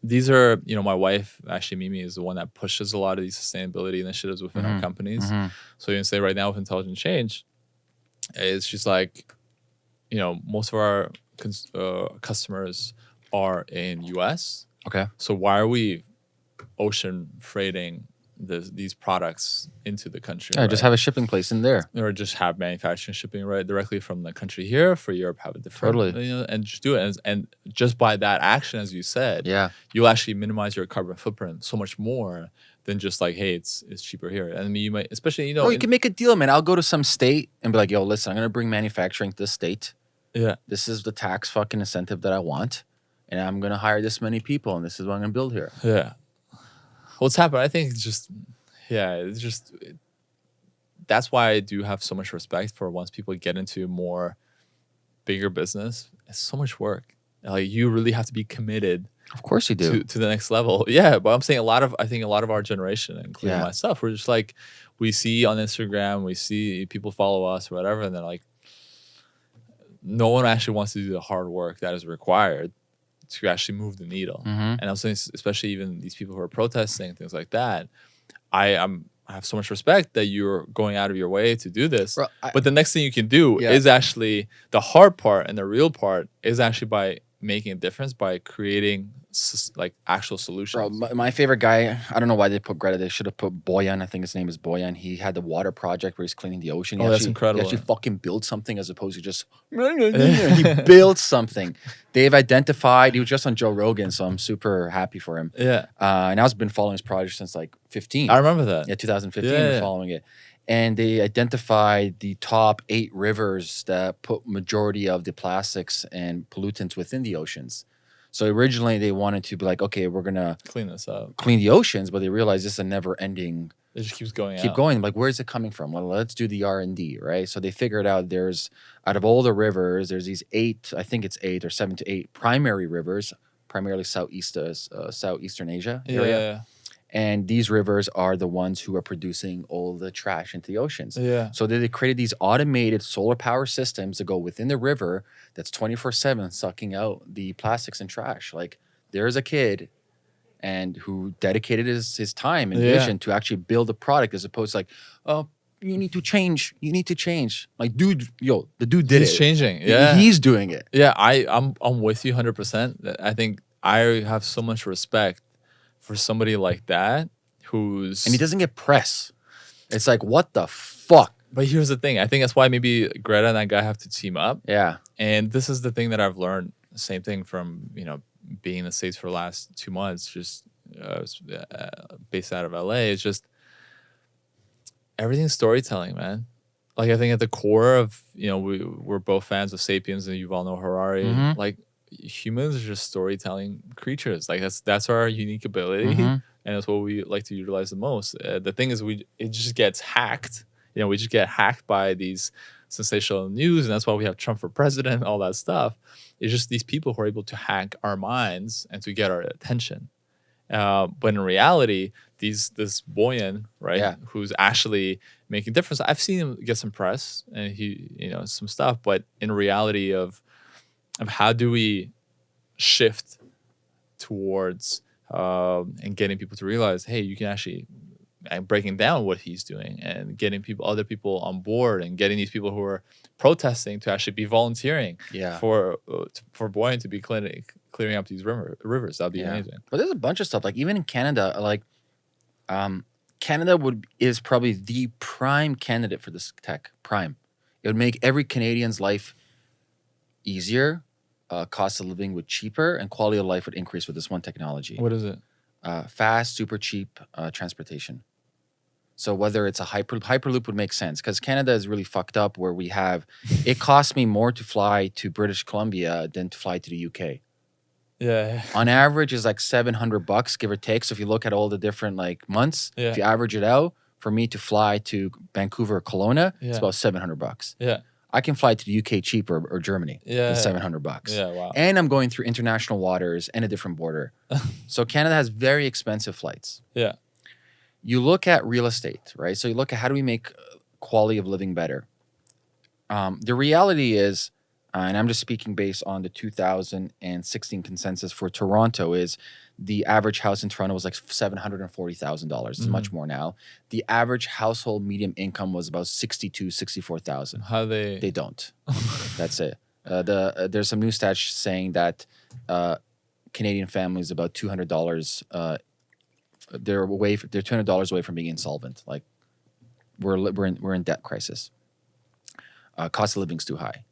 These are, you know, my wife, actually, Mimi, is the one that pushes a lot of these sustainability initiatives within our Mhm, companies. Mhm. So you can say right now with Intelligent Change, is she's like, you know, most of our cons- uh, customers are in US. Okay. So why are we ocean freighting this, these products into the country? Yeah, just have a shipping place in there. or just have manufacturing shipping right directly from the country here for Europe have a different Totally. you know, and just do it and, and just by that action as you said Yeah, you'll actually minimize your carbon footprint so much more than just like hey it's it's cheaper here and I mean you might especially you know Bro, you in- can make a deal, man. I'll go to some state and be like, "Yo, listen, I'm gonna bring manufacturing to this state. yeah This is the tax fucking incentive that I want, and I'm gonna hire this many people, and this is what I'm gonna build here." yeah what's happened I think it's just yeah it's just it- that's why I do have so much respect for once people get into more bigger business it's so much work like you really have to be committed Of course you do. to, to the next level. Yeah, but I'm saying a lot of I think a lot of our generation, including Yeah. myself, we're just like we see on Instagram, we see people follow us or whatever, and they're like, no one actually wants to do the hard work that is required to actually move the needle. Mhm. And I'm saying, especially even these people who are protesting things like that, I am I have so much respect that you're going out of your way to do this. Bro, I- But the next thing you can do Yeah. is actually the hard part and the real part is actually by making a difference by creating like actual solutions. Bro, my, my favorite guy. I don't know why they put Greta. They should have put Boyan. I think his name is Boyan. He had the water project where he's cleaning the ocean. He Oh, that's incredible. He actually fucking built something as opposed to just. he built something. They've identified. He was just on Joe Rogan, so I'm super happy for him. yeah, Uh, and I've been following his project since like 15. I remember that. Yeah, 2015, Yeah, we're yeah. following it. And they identified the top eight rivers that put majority of the plastics and pollutants within the oceans. So originally they wanted to be like, okay, we're gonna Clean this up. clean the oceans, but they realized this is a never-ending. It just keeps going. Keep out. going. Like, where's it coming from? Well, let's do the R and D, right? So they figured out there's out of all the rivers, there's these eight, I think it's eight or seven to eight primary rivers, primarily southeast, uh, uh, southeastern Asia Yeah, area yeah, and these rivers are the ones who are producing all the trash into the oceans. yeah. So they they created these automated solar power systems that go within the river that's 24/7 sucking out the plastics and trash. Like there's a kid and who dedicated his his time and Yeah. vision to actually build a product as opposed to like, oh, you need to change. You need to change. Like, dude, yo, the dude did He's it. changing. Yeah. he's doing it. Yeah, I I'm I'm with you 100%. I think I have so much respect for somebody like that who's And he doesn't get press. It's like, what the fuck? But here's the thing. I think that's why maybe Greta and that guy have to team up. Yeah. And this is the thing that I've learned. Same thing from you know being in the states for the last two months, just uh, uh, based out of LA. It's just everything's storytelling, man. Like I think at the core of you know we we're both fans of *Sapiens* and Yuval Noah Harari. Mhm. Like humans are just storytelling creatures. Like that's that's our unique ability, Mhm. and that's what we like to utilize the most. Uh, the thing is, we it just gets hacked. You know, we just get hacked by these sensational news, and that's why we have Trump for president, all that stuff. It's just these people who are able to hack our minds and to get our attention. Uh, but in reality, these this Boyan, right, Yeah. who's actually making difference. I've seen him get some press and he, you know, some stuff. But in reality, of of how do we shift towards um, and getting people to realize, hey, you can actually and breaking down what he's doing and getting people, other people on board, and getting these people who are protesting to actually be volunteering Yeah. for uh, for Boyan to be clearing clearing up these river, rivers. That'd be Yeah. amazing. But there's a bunch of stuff. Like even in Canada, like um, Canada would is probably the prime candidate for this tech. Prime. It would make every Canadian's life easier. Uh, cost of living would cheaper, and quality of life would increase with this one technology. What is it? Uh, fast, super cheap uh, transportation. So whether it's a hyper hyperloop would make sense because Canada is really fucked up. Where we have, it costs me more to fly to British Columbia than to fly to the UK Yeah, on average is like 700 bucks give or take so if you look at all the different like months Yeah. if you average it out for me to fly to vancouver or Kelowna Yeah. it's about 700 bucks yeah, i can fly to the uk cheaper or germany yeah. than 700 bucks Yeah, wow. and i'm going through international waters and a different border so canada has very expensive flights Yeah. you look at real estate right so you look at how do we make uh, quality of living better um, the reality is uh, and I'm just speaking based on the 2016 consensus for Toronto, is the average house in Toronto was like seven hundred and forty thousand dollars. It's much more now. The average household medium income was about 62, 64,000. How they? They don't. That's it. Uh, the uh, there's some new stats saying that uh, Canadian families about two hundred dollars. Uh, they're away. They're two hundred dollars away from being insolvent. Like we're we're in, we're in debt crisis. Uh, cost of living's too high.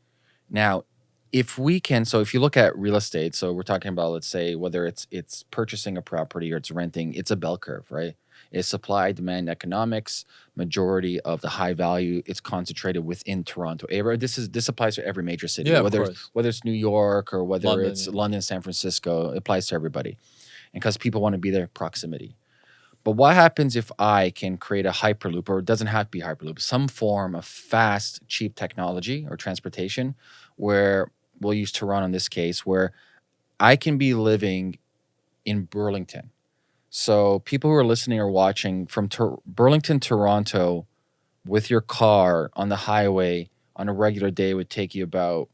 Now, if we can, so if you look at real estate, so we're talking about let's say whether it's it's purchasing a property or it's renting, it's a bell curve, right? It's supply demand economics. Majority of the high value it's concentrated within Toronto area. This is this applies to every major city, Yeah, whether it's, whether it's New York or whether London, it's yeah. London, San Francisco. It applies to everybody, and because people want to be there, proximity. But what happens if I can create a hyperloop, or it doesn't have to be hyperloop, some form of fast, cheap technology or transportation, where we'll use Toronto in this case, where I can be living in Burlington. So people who are listening or watching from Tor- Burlington, Toronto, with your car on the highway on a regular day would take you about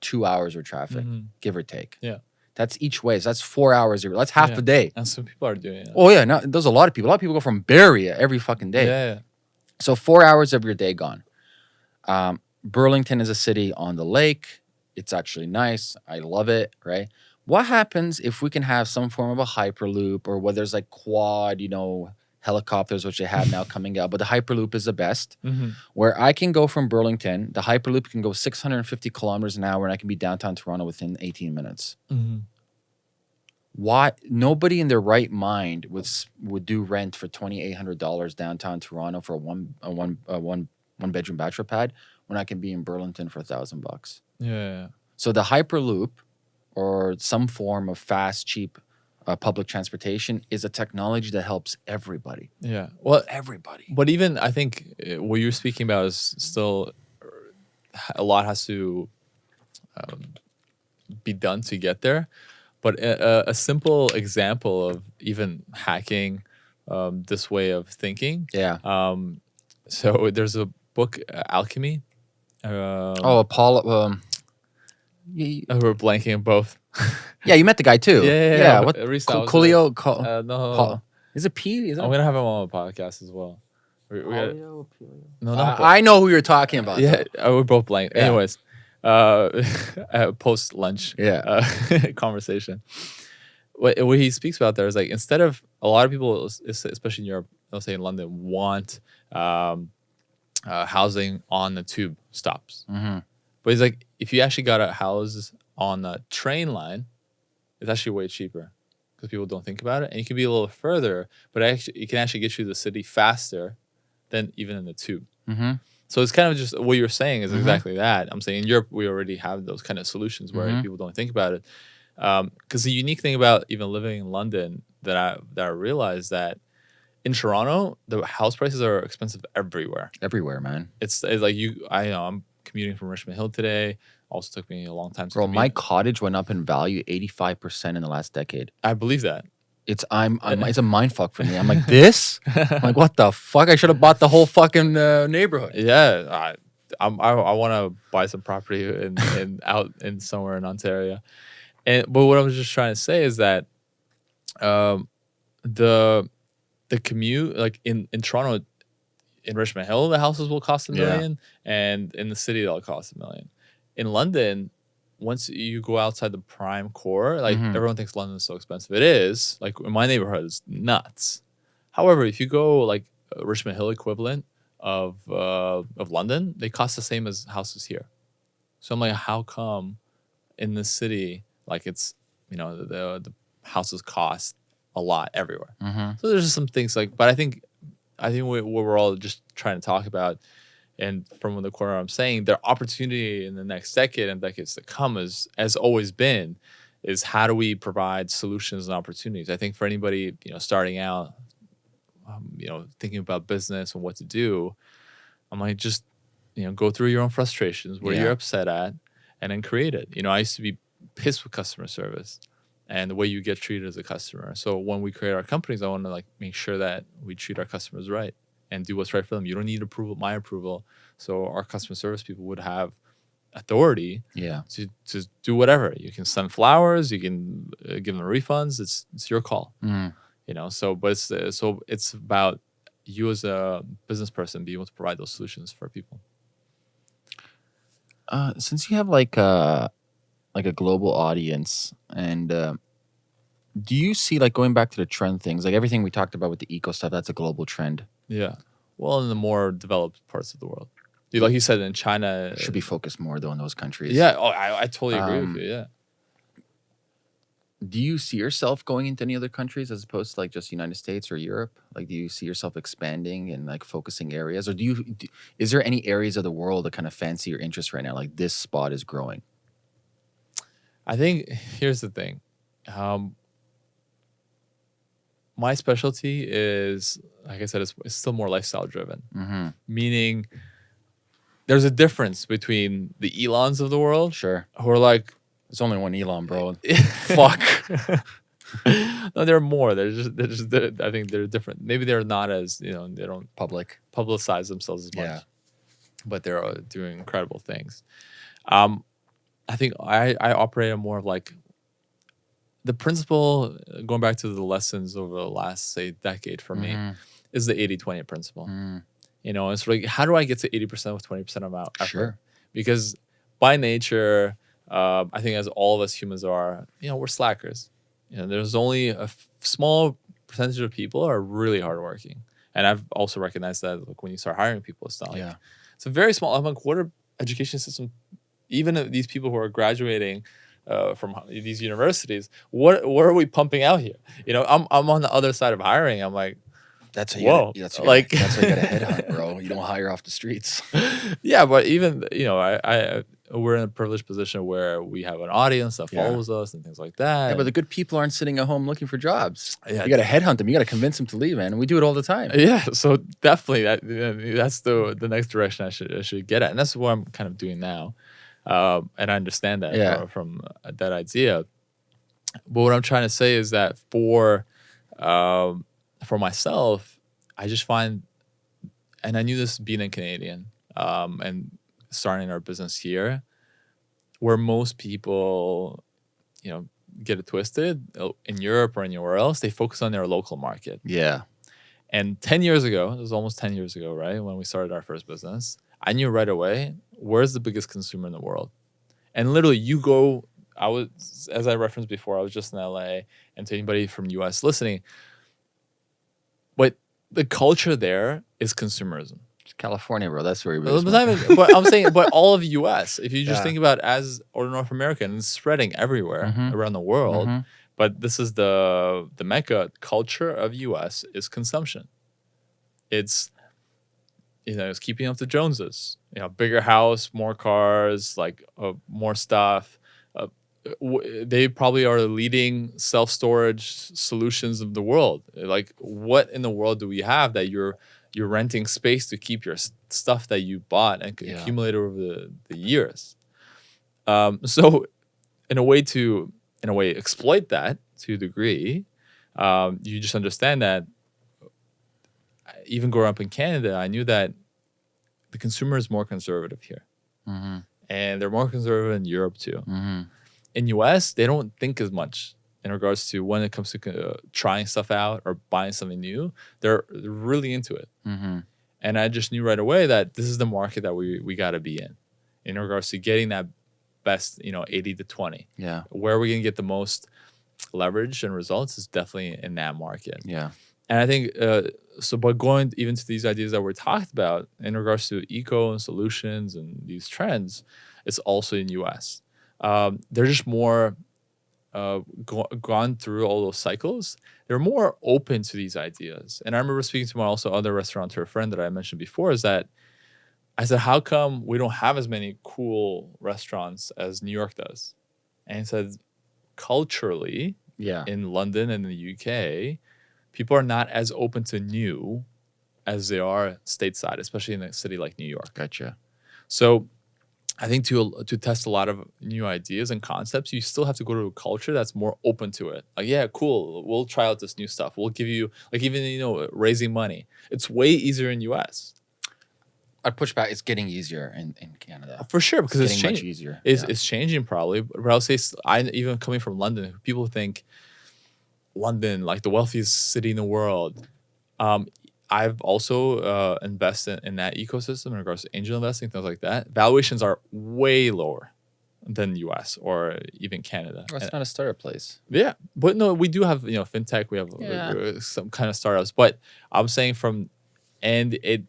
two hours of traffic, Mhm. give or take. Yeah. That's each way. So that's four hours. That's half Yeah. a day. And some people are doing it. Oh yeah, no, there's a lot of people. A lot of people go from Barrie every fucking day. Yeah, yeah. So four hours of your day gone. Um, Burlington is a city on the lake. It's actually nice. I love it. Right. What happens if we can have some form of a hyperloop, or whether there's like quad, you know, helicopters, which they have now coming out, but the hyperloop is the best. Mhm. Where I can go from Burlington, the hyperloop can go 650 kilometers an hour, and I can be downtown Toronto within 18 minutes Mhm. why nobody in their right mind would would do rent for twenty eight hundred dollars downtown Toronto for a one a one a one one bedroom bachelor pad when I can be in Burlington for a thousand bucks. Yeah. So the Hyperloop or some form of fast, cheap uh, public transportation is a technology that helps everybody. Yeah. Well, Everybody. but even I think uh, what you're speaking about is still uh, a lot has to um, be done to get there. But a, a, a simple example of even hacking um, this way of thinking. Yeah. Um, so there's a book, uh, Alchemy. Um, Oh, Paul. Um, y- we're blanking on both. yeah, you met the guy too. Yeah, yeah, yeah. yeah. But What? recently I Coolio. was, Coolio. Uh, no, Paul. Is it P? Is it? I'm gonna have him on my podcast as well. We, we got, Paleo, paleo? no, not I, I know who you're talking about. yeah, uh, we're both blank. Yeah. Anyways, uh, uh, post lunch yeah. uh, conversation. What, what he speaks about there is like instead of a lot of people, es- es- especially in Europe, let's say in London, want um, uh, housing on the tube stops. hmm But he's like, if you actually got a house on the train line, it's actually way cheaper because people don't think about it, and you can be a little further, but actually, it can actually get you to the city faster than even in the tube. hmm So it's kind of just what you're saying is Mhm. exactly that. I'm saying in Europe we already have those kind of solutions where Mhm. people don't think about it. Because the unique thing about even living in London that I that I realized that in Toronto the house prices are expensive everywhere. Everywhere, man. It's, it's like you I know I'm commuting from Richmond Hill today. Also took me a long time to Bro, commute. my cottage went up in value 85% in the last decade. I believe that. It's I'm, I'm it's a mind fuck for me. I'm like, this? I'm like, what the fuck? I should have bought the whole fucking uh, neighborhood. Yeah, I, I'm, I, I want to buy some property in, in out in somewhere in Ontario, and but what I was just trying to say is that, um, the, the commute like in in Toronto, in Richmond Hill, the houses will cost a Yeah. million, and in the city they'll cost a million. In London, once you go outside the prime core, like Mhm. everyone thinks London is so expensive. It is. Like in my neighborhood, it's nuts. However, if you go like Richmond Hill equivalent of uh, of London, they cost the same as houses here. So I'm like, how come in the city, like it's you know the the, the houses cost a lot everywhere. Mm-hmm. So there's just some things like, but I think I think what what we're all just trying to talk about, and from the corner I'm saying, their opportunity in the next decade and decades to come is has always been, is how do we provide solutions and opportunities. I think for anybody you know starting out, um, you know thinking about business and what to do, I'm like just you know go through your own frustrations where Yeah. you're upset at, and then create it. You know I used to be pissed with customer service and the way you get treated as a customer. So when we create our companies, I want to like make sure that we treat our customers right and do what's right for them. You don't need approval, my approval. So our customer service people would have authority Yeah. to, to do whatever. You can send flowers, you can uh, give them refunds. It's it's your call, Mm. you know. So but it's uh, so it's about you as a business person being able to provide those solutions for people. Uh, since you have like a like a global audience, and uh, do you see like going back to the trend things, like everything we talked about with the eco stuff? That's a global trend. Yeah. Well, in the more developed parts of the world, like you said, in China, Should be focused more though in those countries. Yeah, oh, I, I totally agree Um, with you. Yeah. Do you see yourself going into any other countries as opposed to like just United States or Europe? Like, do you see yourself expanding and like focusing areas, or do you? Do, is there any areas of the world that kind of fancy your interest right now? Like this spot is growing. I think here's the thing. Um, my specialty is, like I said, it's, it's still more lifestyle driven, Mm-hmm. meaning there's a difference between the Elons of the world Sure. who are like, There's only one Elon, bro. fuck. no, there are more. They're just, they're just, they're, I think they're different. Maybe they're not as, you know, they don't Public. publicize themselves as much, Yeah. but they're uh, doing incredible things. Um, I think I, I operate on more of like the principle, uh, going back to the lessons over the last, say, decade for me, Mhm. is the 80 20 principle. Mm, You know, it's like, how do I get to 80% with 20% of my effort? Sure. Because by nature, uh, I think as all of us humans are, you know, we're slackers. You know, there's only a f- small percentage of people are really hardworking. And I've also recognized that like when you start hiring people, it's not like Yeah. it's a very small. I'm like, what are education system? Even these people who are graduating uh, from these universities, what what are we pumping out here? You know, I'm I'm on the other side of hiring. I'm like, That's how Whoa, you. Gotta, that's how like- you gotta, that's how you got to headhunt, bro. You don't hire off the streets. yeah, but even you know, I, I we're in a privileged position where we have an audience that Yeah. follows us and things like that. Yeah, but the good people aren't sitting at home looking for jobs. Yeah. You got to headhunt them. You got to convince them to leave, man. And we do it all the time. yeah, so definitely that that's the the next direction I should I should get at, and that's what I'm kind of doing now. Um, and I understand that Yeah. from, from uh, that idea. But what I'm trying to say is that for um, for myself, I just find, and I knew this being a Canadian um, and starting our business here, where most people, you know, get it twisted uh, in Europe or anywhere else, they focus on their local market Yeah. And 10 years ago, it was almost 10 years ago, right? When we started our first business, I knew right away where's the biggest consumer in the world. And literally, you go, I was, as I referenced before, I was just in LA, and to anybody from US listening, but the culture there is consumerism. It's California, bro. That's where he But, was. but but I'm saying, but all of US, if you just Yeah. think about as or North America, and it's spreading everywhere Mhm. around the world. Mhm. But this is the the mecca culture of US is consumption. It's you know it's keeping up the Joneses. You know, bigger house, more cars, like uh, more stuff. Uh, w- they probably are the leading self storage solutions of the world. Like, what in the world do we have that you're you're renting space to keep your stuff that you bought and Yeah. accumulated over the, the years? Um, so, in a way to in a way exploit that to a degree, um, you just understand that. Even growing up in Canada, I knew that the consumer is more conservative here, Mhm. and they're more conservative in Europe too Mhm. in US, they don't think as much in regards to when it comes to uh, trying stuff out or buying something new. They're, really into it. Mhm. And I just knew right away that this is the market that we, we got to be in, in regards to getting that best, you know, 80 to 20. Yeah. Where are we going to get the most leverage and results is definitely in that market. Yeah. And I think uh, so. But going even to these ideas that we're talked about in regards to eco and solutions and these trends, it's also in U.S. Um, they're just more uh, go- gone through all those cycles. They're more open to these ideas. And I remember speaking to my also other restaurateur friend that I mentioned before. Is that I said, how come we don't have as many cool restaurants as New York does? And he said, culturally, Yeah. in London and the UK, people are not as open to new as they are stateside, especially in a city like New York. Gotcha. So I think to to test a lot of new ideas and concepts, you still have to go to a culture that's more open to it. Like, yeah, cool, we'll try out this new stuff. We'll give you like even you know raising money. It's way easier in US I'd push back. It's getting easier in, in Canada. Uh, for sure because it's, much changing. easier. It's, yeah. it's changing probably, but I'll say I even coming from London, people think London like the wealthiest city in the world. Um, I've also uh, invested in that ecosystem in regards to angel investing, things like that. Valuations are way lower than U.S. or even Canada. Well, it's And- not a startup place. yeah, but no, we do have you know fintech. We have uh, Yeah. uh, some kind of startups, but I'm saying from, and it,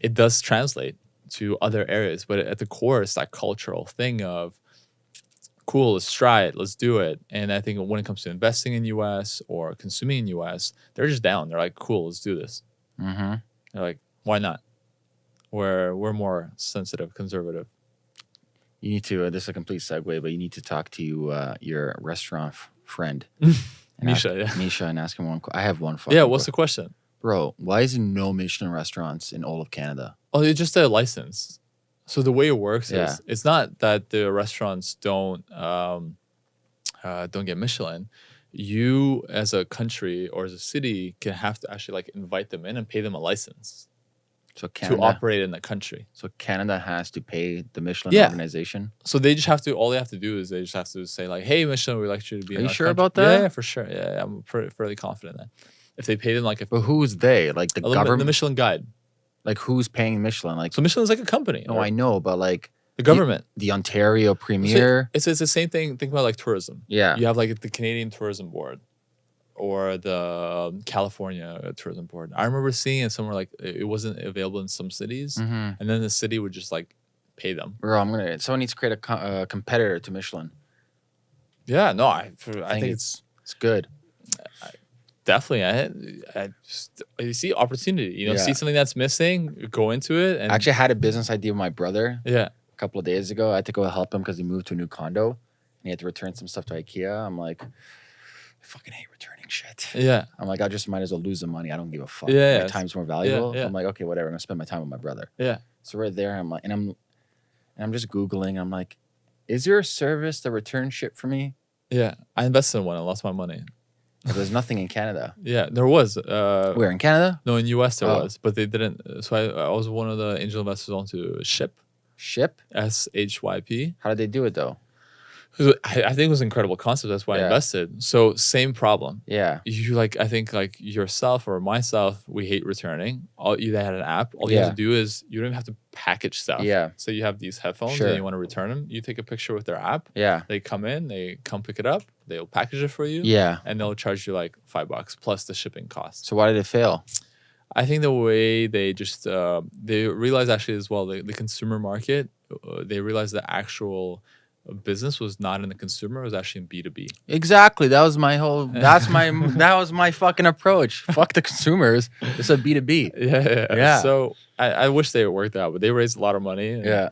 it does translate to other areas, but at the core, it's that cultural thing of, cool, let's try it, let's do it. And I think when it comes to investing in U.S. or consuming in U.S., they're just down. They're like, cool, let's do this. Mm-hmm. They're like, why not? We're we're more sensitive, conservative. You need to. Uh, this is a complete segue, but you need to talk to uh, your restaurant friend, and ask- Misha, yeah. Misha, and ask him one. I have one. Yeah, what's the question? bro? Why is there no Michelin restaurants in all of Canada? Oh, it's just a license. So the way it works Yeah. is it's not that the restaurants don't um, uh, don't get Michelin. You as a country or as a city can have to actually like invite them in and pay them a license So to Canada. operate in the country. so Canada has to pay the Michelin Yeah. organization. So they just have to. All they have to do is they just have to say like, "Hey, Michelin, we'd like you to be." Are you sure country." about that? Yeah, for sure. Yeah, yeah, I'm pretty, fairly confident that if they pay them like a, But who's they? Like the a little bit- government? the Michelin Guide. Like who's paying Michelin? Like So Michelin's like a company. Oh, I know, but like the government. the Ontario So Premier. it's it's the same thing. Think about like tourism. yeah. you have like the Canadian Tourism Board or the um, California Tourism Board. I remember seeing it somewhere like it wasn't available in some cities, Mm-hmm. and then the city would just like pay them. Bro, I'm gonna. Someone needs to create a co- uh, competitor to Michelin. Yeah, no, I I think, think it's It's good. Definitely I, I just you see opportunity. You know, Yeah. see something that's missing, go into it, and I actually had a business idea with my brother yeah, a couple of days ago. I had to go help him because he moved to a new condo and he had to return some stuff to IKEA. I'm like, I fucking hate returning shit. yeah, I'm like, I just might as well lose the money. I don't give a fuck. Yeah, yeah, my time's more valuable. yeah. I'm like, okay, whatever. I'm gonna spend my time with my brother. yeah. So right there, I'm like, and I'm, and I'm just googling. I'm like, is there a service that returns shit for me? Yeah, I invested in one. I lost my money. There's nothing in Canada. Yeah, there was. Uh, Where in Canada? no, in US there Oh. was, but they didn't. So I, I was one of the angel investors onto Shyp, Shyp? S H Y P. How did they do it though? I, I think it was an incredible concept. That's why I invested. So same problem. Yeah. You like I think like yourself or myself, we hate returning. All you had an app. All you have to do is you don't even have to package stuff. Yeah. So you have these headphones Sure. and you want to return them. You take a picture with their app. Yeah. They come in, they come pick it up, they'll package it for you. Yeah. And they'll charge you like five bucks plus the shipping cost. So why did it fail? I think the way they just uh, they realized actually as well the, the consumer market uh, they realized the actual business was not in the consumer it was actually in b2b Exactly. That was my whole. That's my. that was my fucking approach. Fuck the consumers. It's a B two B. yeah yeah, Yeah. so I, I wish they worked out but they raised a lot of money and, Yeah.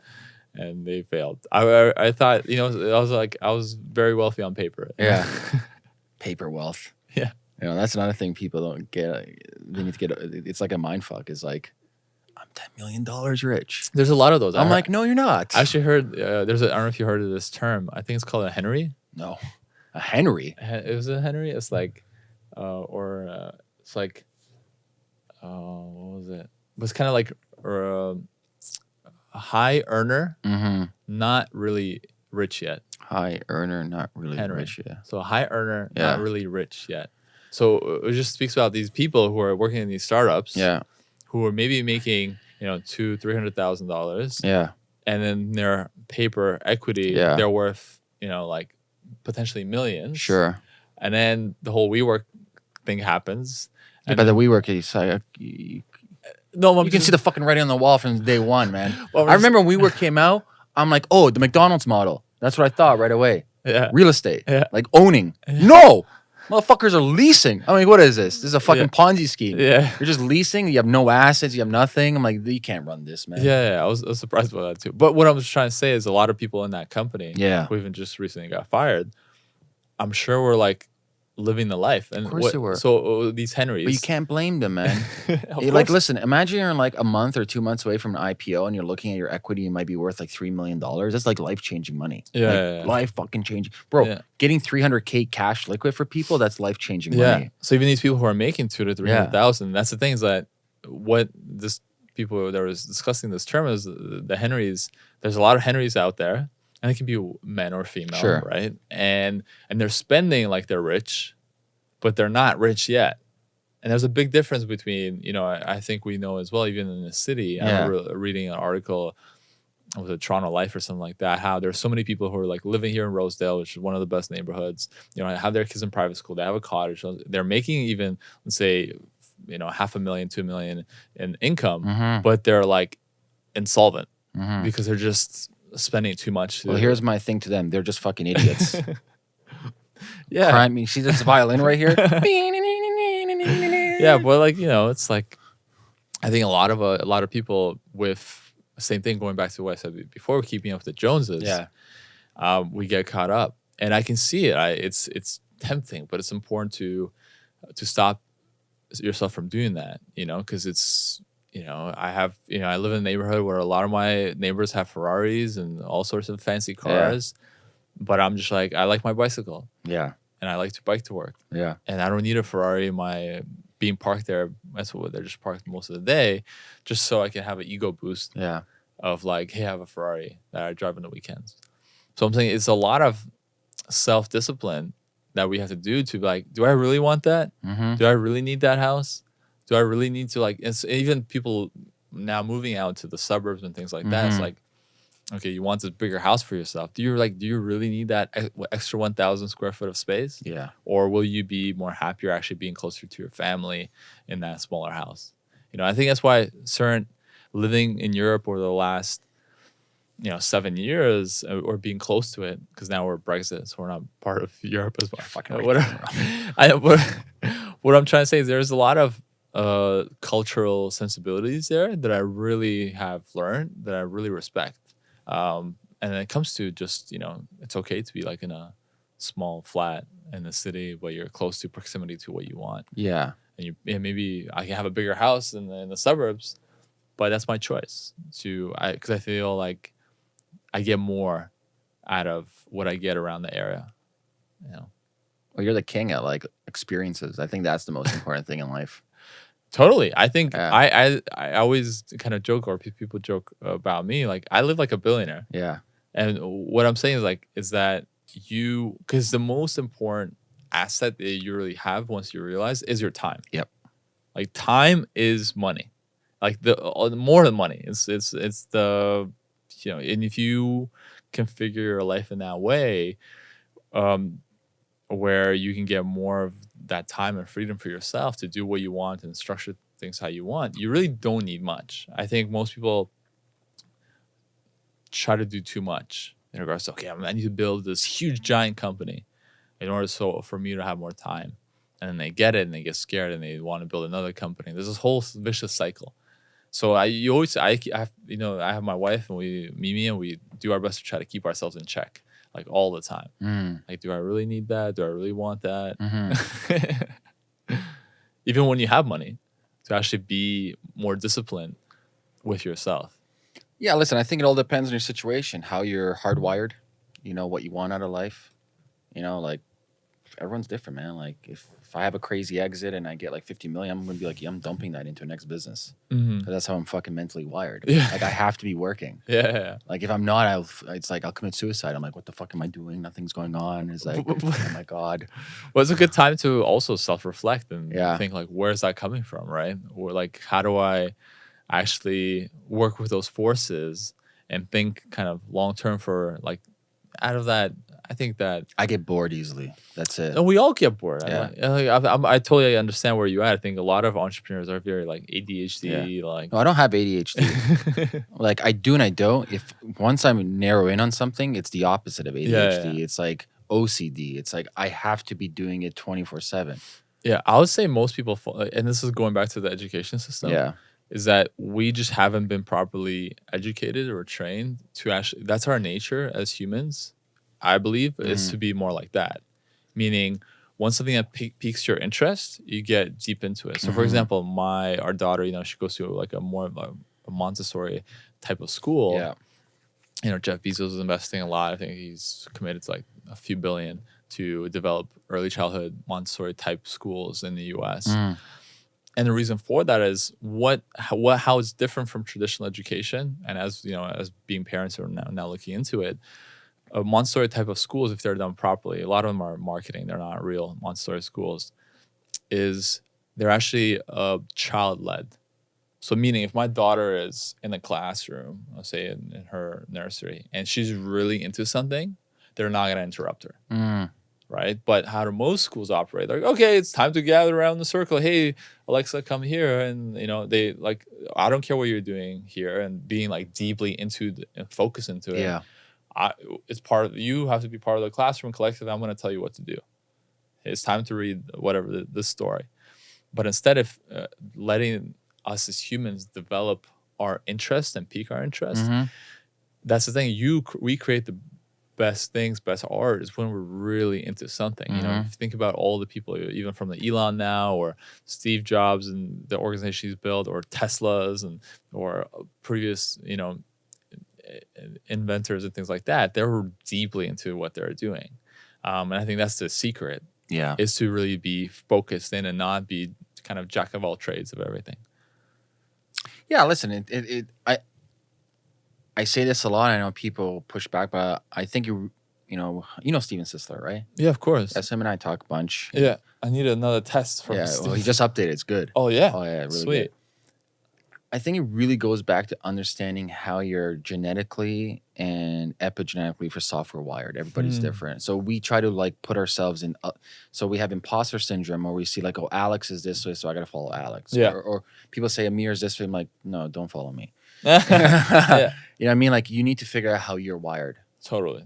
and they failed I, I I thought you know I was like I was very wealthy on paper Yeah. Paper wealth. Yeah. You know that's another thing people don't get. They need to get. It's like a mind fuck. Is like, ten million dollars rich. there's a lot of those I'm like, no, you're not. I actually heard uh, there's a I don't know if you heard of this term I think it's called a Henry no, a Henry. Hen- it was a Henry. It's like, uh, or uh, it's like, uh, what was it? It was kind of like uh, a high earner, Mm-hmm. not really rich yet. High earner, not really Henry. rich. yet. So a high earner, Yeah. not really rich yet. So uh, it just speaks about these people who are working in these startups, Yeah. Who are maybe making you know two, three hundred thousand dollars, Yeah. and then their paper equity, Yeah. they're worth you know like potentially millions. Sure. And then the whole WeWork thing happens. Yeah, but the WeWork is uh, like, you, No, I'm you can see the fucking writing on the wall from day one, man. well, just- remember when WeWork came out. I'm like, oh, the McDonald's model. That's what I thought right away. Yeah. Real estate, Yeah. like owning. No, motherfuckers are leasing. I mean, what is this? This is a fucking Yeah. Ponzi scheme. Yeah. You're just leasing. You have no assets. You have nothing. I'm like, you can't run this, man. Yeah, yeah, I was, I was surprised by that too. But what I was trying to say is a lot of people in that company Yeah. who even just recently got fired, I'm sure were like living the life. And of course what- they were. So uh, these Henrys. But you can't blame them, man. Like, listen, imagine you're like a month or two months away from an IPO and you're looking at your equity, it might be worth like $3 million. That's like life changing money. Yeah, Like, yeah, yeah. Life fucking changing. Bro, Yeah. getting 300K cash liquid for people, that's life changing Yeah. money. So even these people who are making two to 300,000, yeah. that's the thing is that what this people that was discussing this term is the the Henrys. There's a lot of Henrys out there, and it can be men or female, Sure. right? And and they're spending like they're rich, but they're not rich yet. And there's a big difference between, you know, I, I think we know as well, even in the city. I Yeah. remember reading an article with a Toronto Life or something like that? How there's so many people who are like living here in Rosedale, which is one of the best neighborhoods. You know, have their kids in private school. They have a cottage. They're making even let's say, you know, half a million, two million in income, Mm-hmm. but they're like insolvent Mm-hmm. because they're just spending too much. Well, here's my thing to them. They're just fucking idiots. yeah, Crime. You see this violin right here? yeah, but like you know, it's like I think a lot of uh, a lot of people with same thing going back to what I said before, keeping up with the Joneses. Yeah. um, we get caught up, and I can see it. I, it's it's tempting, but it's important to to stop yourself from doing that. You know, because it's you know I have you know I live in a neighborhood where a lot of my neighbors have Ferraris and all sorts of fancy cars, yeah. but I'm just like I like my bicycle Yeah. and I like to bike to work, Yeah. and I don't need a Ferrari. in My being parked there, that's what they're just parked most of the day, just so I can have an ego boost Yeah. of like, hey, I have a Ferrari that I drive on the weekends. So I'm saying it's a lot of self discipline that we have to do to be like, do I really want that? Mm-hmm. Do I really need that house? Do I really need to like? It's even people now moving out to the suburbs and things like that. It's Mhm. like, okay, you want this bigger house for yourself. Do you like? Do you really need that extra one thousand square foot of space? Yeah. or will you be more happier actually being closer to your family in that smaller house you know i think that's why certain living in europe over the last you know seven years uh, or being close to it because now we're brexit so we're not part of europe as well Fucking Uh, whatever. I, what, what i'm trying to say is there's a lot of uh, cultural sensibilities there that i really have learned that i really respect um, and then it comes to just you know it's okay to be like in a small flat in the city but you're close to proximity to what you want Yeah. and you and maybe i can have a bigger house in the, in the suburbs but that's my choice to i because i feel like i get more out of what i get around the area you know Well, you're the king at like experiences. I think that's the most important thing in life. Totally. I think Yeah. I, I I always kind of joke or people joke about me like I live like a billionaire. Yeah. And what I'm saying is like is that you because the most important asset that you really have once you realize is your time. Yep. Like time is money. Like the uh, more than money. It's it's it's the you know, and if you configure your life in that way, um, where you can get more of that time and freedom for yourself to do what you want and structure things how you want, you really don't need much. I think most people try to do too much in regards to okay, I need to build this huge giant company in order so for me to have more time. And then they get it and they get scared and they want to build another company. There's this whole vicious cycle. So I you always I, I have you know I have my wife and we Mimi and we do our best to try to keep ourselves in check like all the time. Mm. Like, do I really need that? Do I really want that? hmm Even when you have money, to actually be more disciplined with yourself. Yeah, listen, I think it all depends on your situation, how you're hardwired, you know, what you want out of life. You know, like everyone's different, man. Like if, if I have a crazy exit and I get like 50 million, I'm gonna be like, yeah, I'm dumping that into a next business. Mm-hmm. 'Cause that's how I'm fucking mentally wired. Yeah. Like I have to be working. Yeah. Like if I'm not, I'll it's like I'll commit suicide. I'm like, what the fuck am I doing? Nothing's going on. It's like, oh my God. Well, it's a good time to also self-reflect and Yeah. think like, where's that coming from, right? Or like, how do I actually work with those forces and think kind of long term for like out of that. I think that I get bored easily. That's it. and we all get bored. Yeah. I, I, I'm- I totally understand where you're at. I think a lot of entrepreneurs are very like ADHD, like No, I don't have ADHD. like I do and I don't. If once I'm narrow in on something, it's the opposite of ADHD. Yeah, yeah. It's like OCD. It's like I have to be doing it 24 7. yeah, I would say most people, fall, uh, and this is going back to the education system. Yeah. is that we just haven't been properly educated or trained to actually that's our nature as humans i believe is Mhm. to be more like that meaning once something that pique- piques your interest you get deep into it so for Mhm. example my our daughter you know she goes to like a more of a, a montessori type of school Yeah. you know jeff bezos is investing a lot i think he's committed to like a few billion to develop early childhood montessori type schools in the us Mm. and the reason for that is what how, what how it's different from traditional education and as you know as being parents who are now, now looking into it a montessori type of schools if they're done properly a lot of them are marketing they're not real montessori schools is they're actually uh, child-led so meaning if my daughter is in the classroom let's say in, in her nursery and she's really into something they're not going to interrupt her Mm. right? But how do most schools operate? They're like, okay, it's time to gather around the circle. Hey, Alexa, come here, and you know they like, I don't care what you're doing here, and being like deeply into the, and focus into it. Yeah. I, it's part of you have to be part of the classroom collective. I'm going to tell you what to do. It's time to read whatever the, this story, but instead of uh, letting us as humans develop our interest and pique our interest, Mhm. that's the thing. You we create the best things, best art is when we're really into something. You know, Mhm. if you think about all the people, even from the Elon now, or Steve Jobs and the organization he's built, or Teslas and or previous, you know, inventors and things like that, they were deeply into what they're doing. Um, and I think that's the secret Yeah. is to really be focused in and not be kind of jack of all trades of everything. Yeah. Listen, it, it, it, I, I say this a lot. I know people push back, but I think you, you know, you know Steven Sisler, right? Yeah, of course. Yes, him and I talk a bunch. Yeah, I need another test from. Yeah. Steve. Well, he just updated. It's good. Oh yeah. Oh yeah, really Sweet. good. I think it really goes back to understanding how you're genetically and epigenetically for software wired. Everybody's Hmm. different. So we try to like put ourselves in. Uh, so we have imposter syndrome, where we see like, oh, Alex is this way, so I got to follow Alex. Yeah. Or, or people say Amir is this way. I'm like, no, don't follow me. yeah, You know what I mean? Like you need to figure out how you're wired, totally.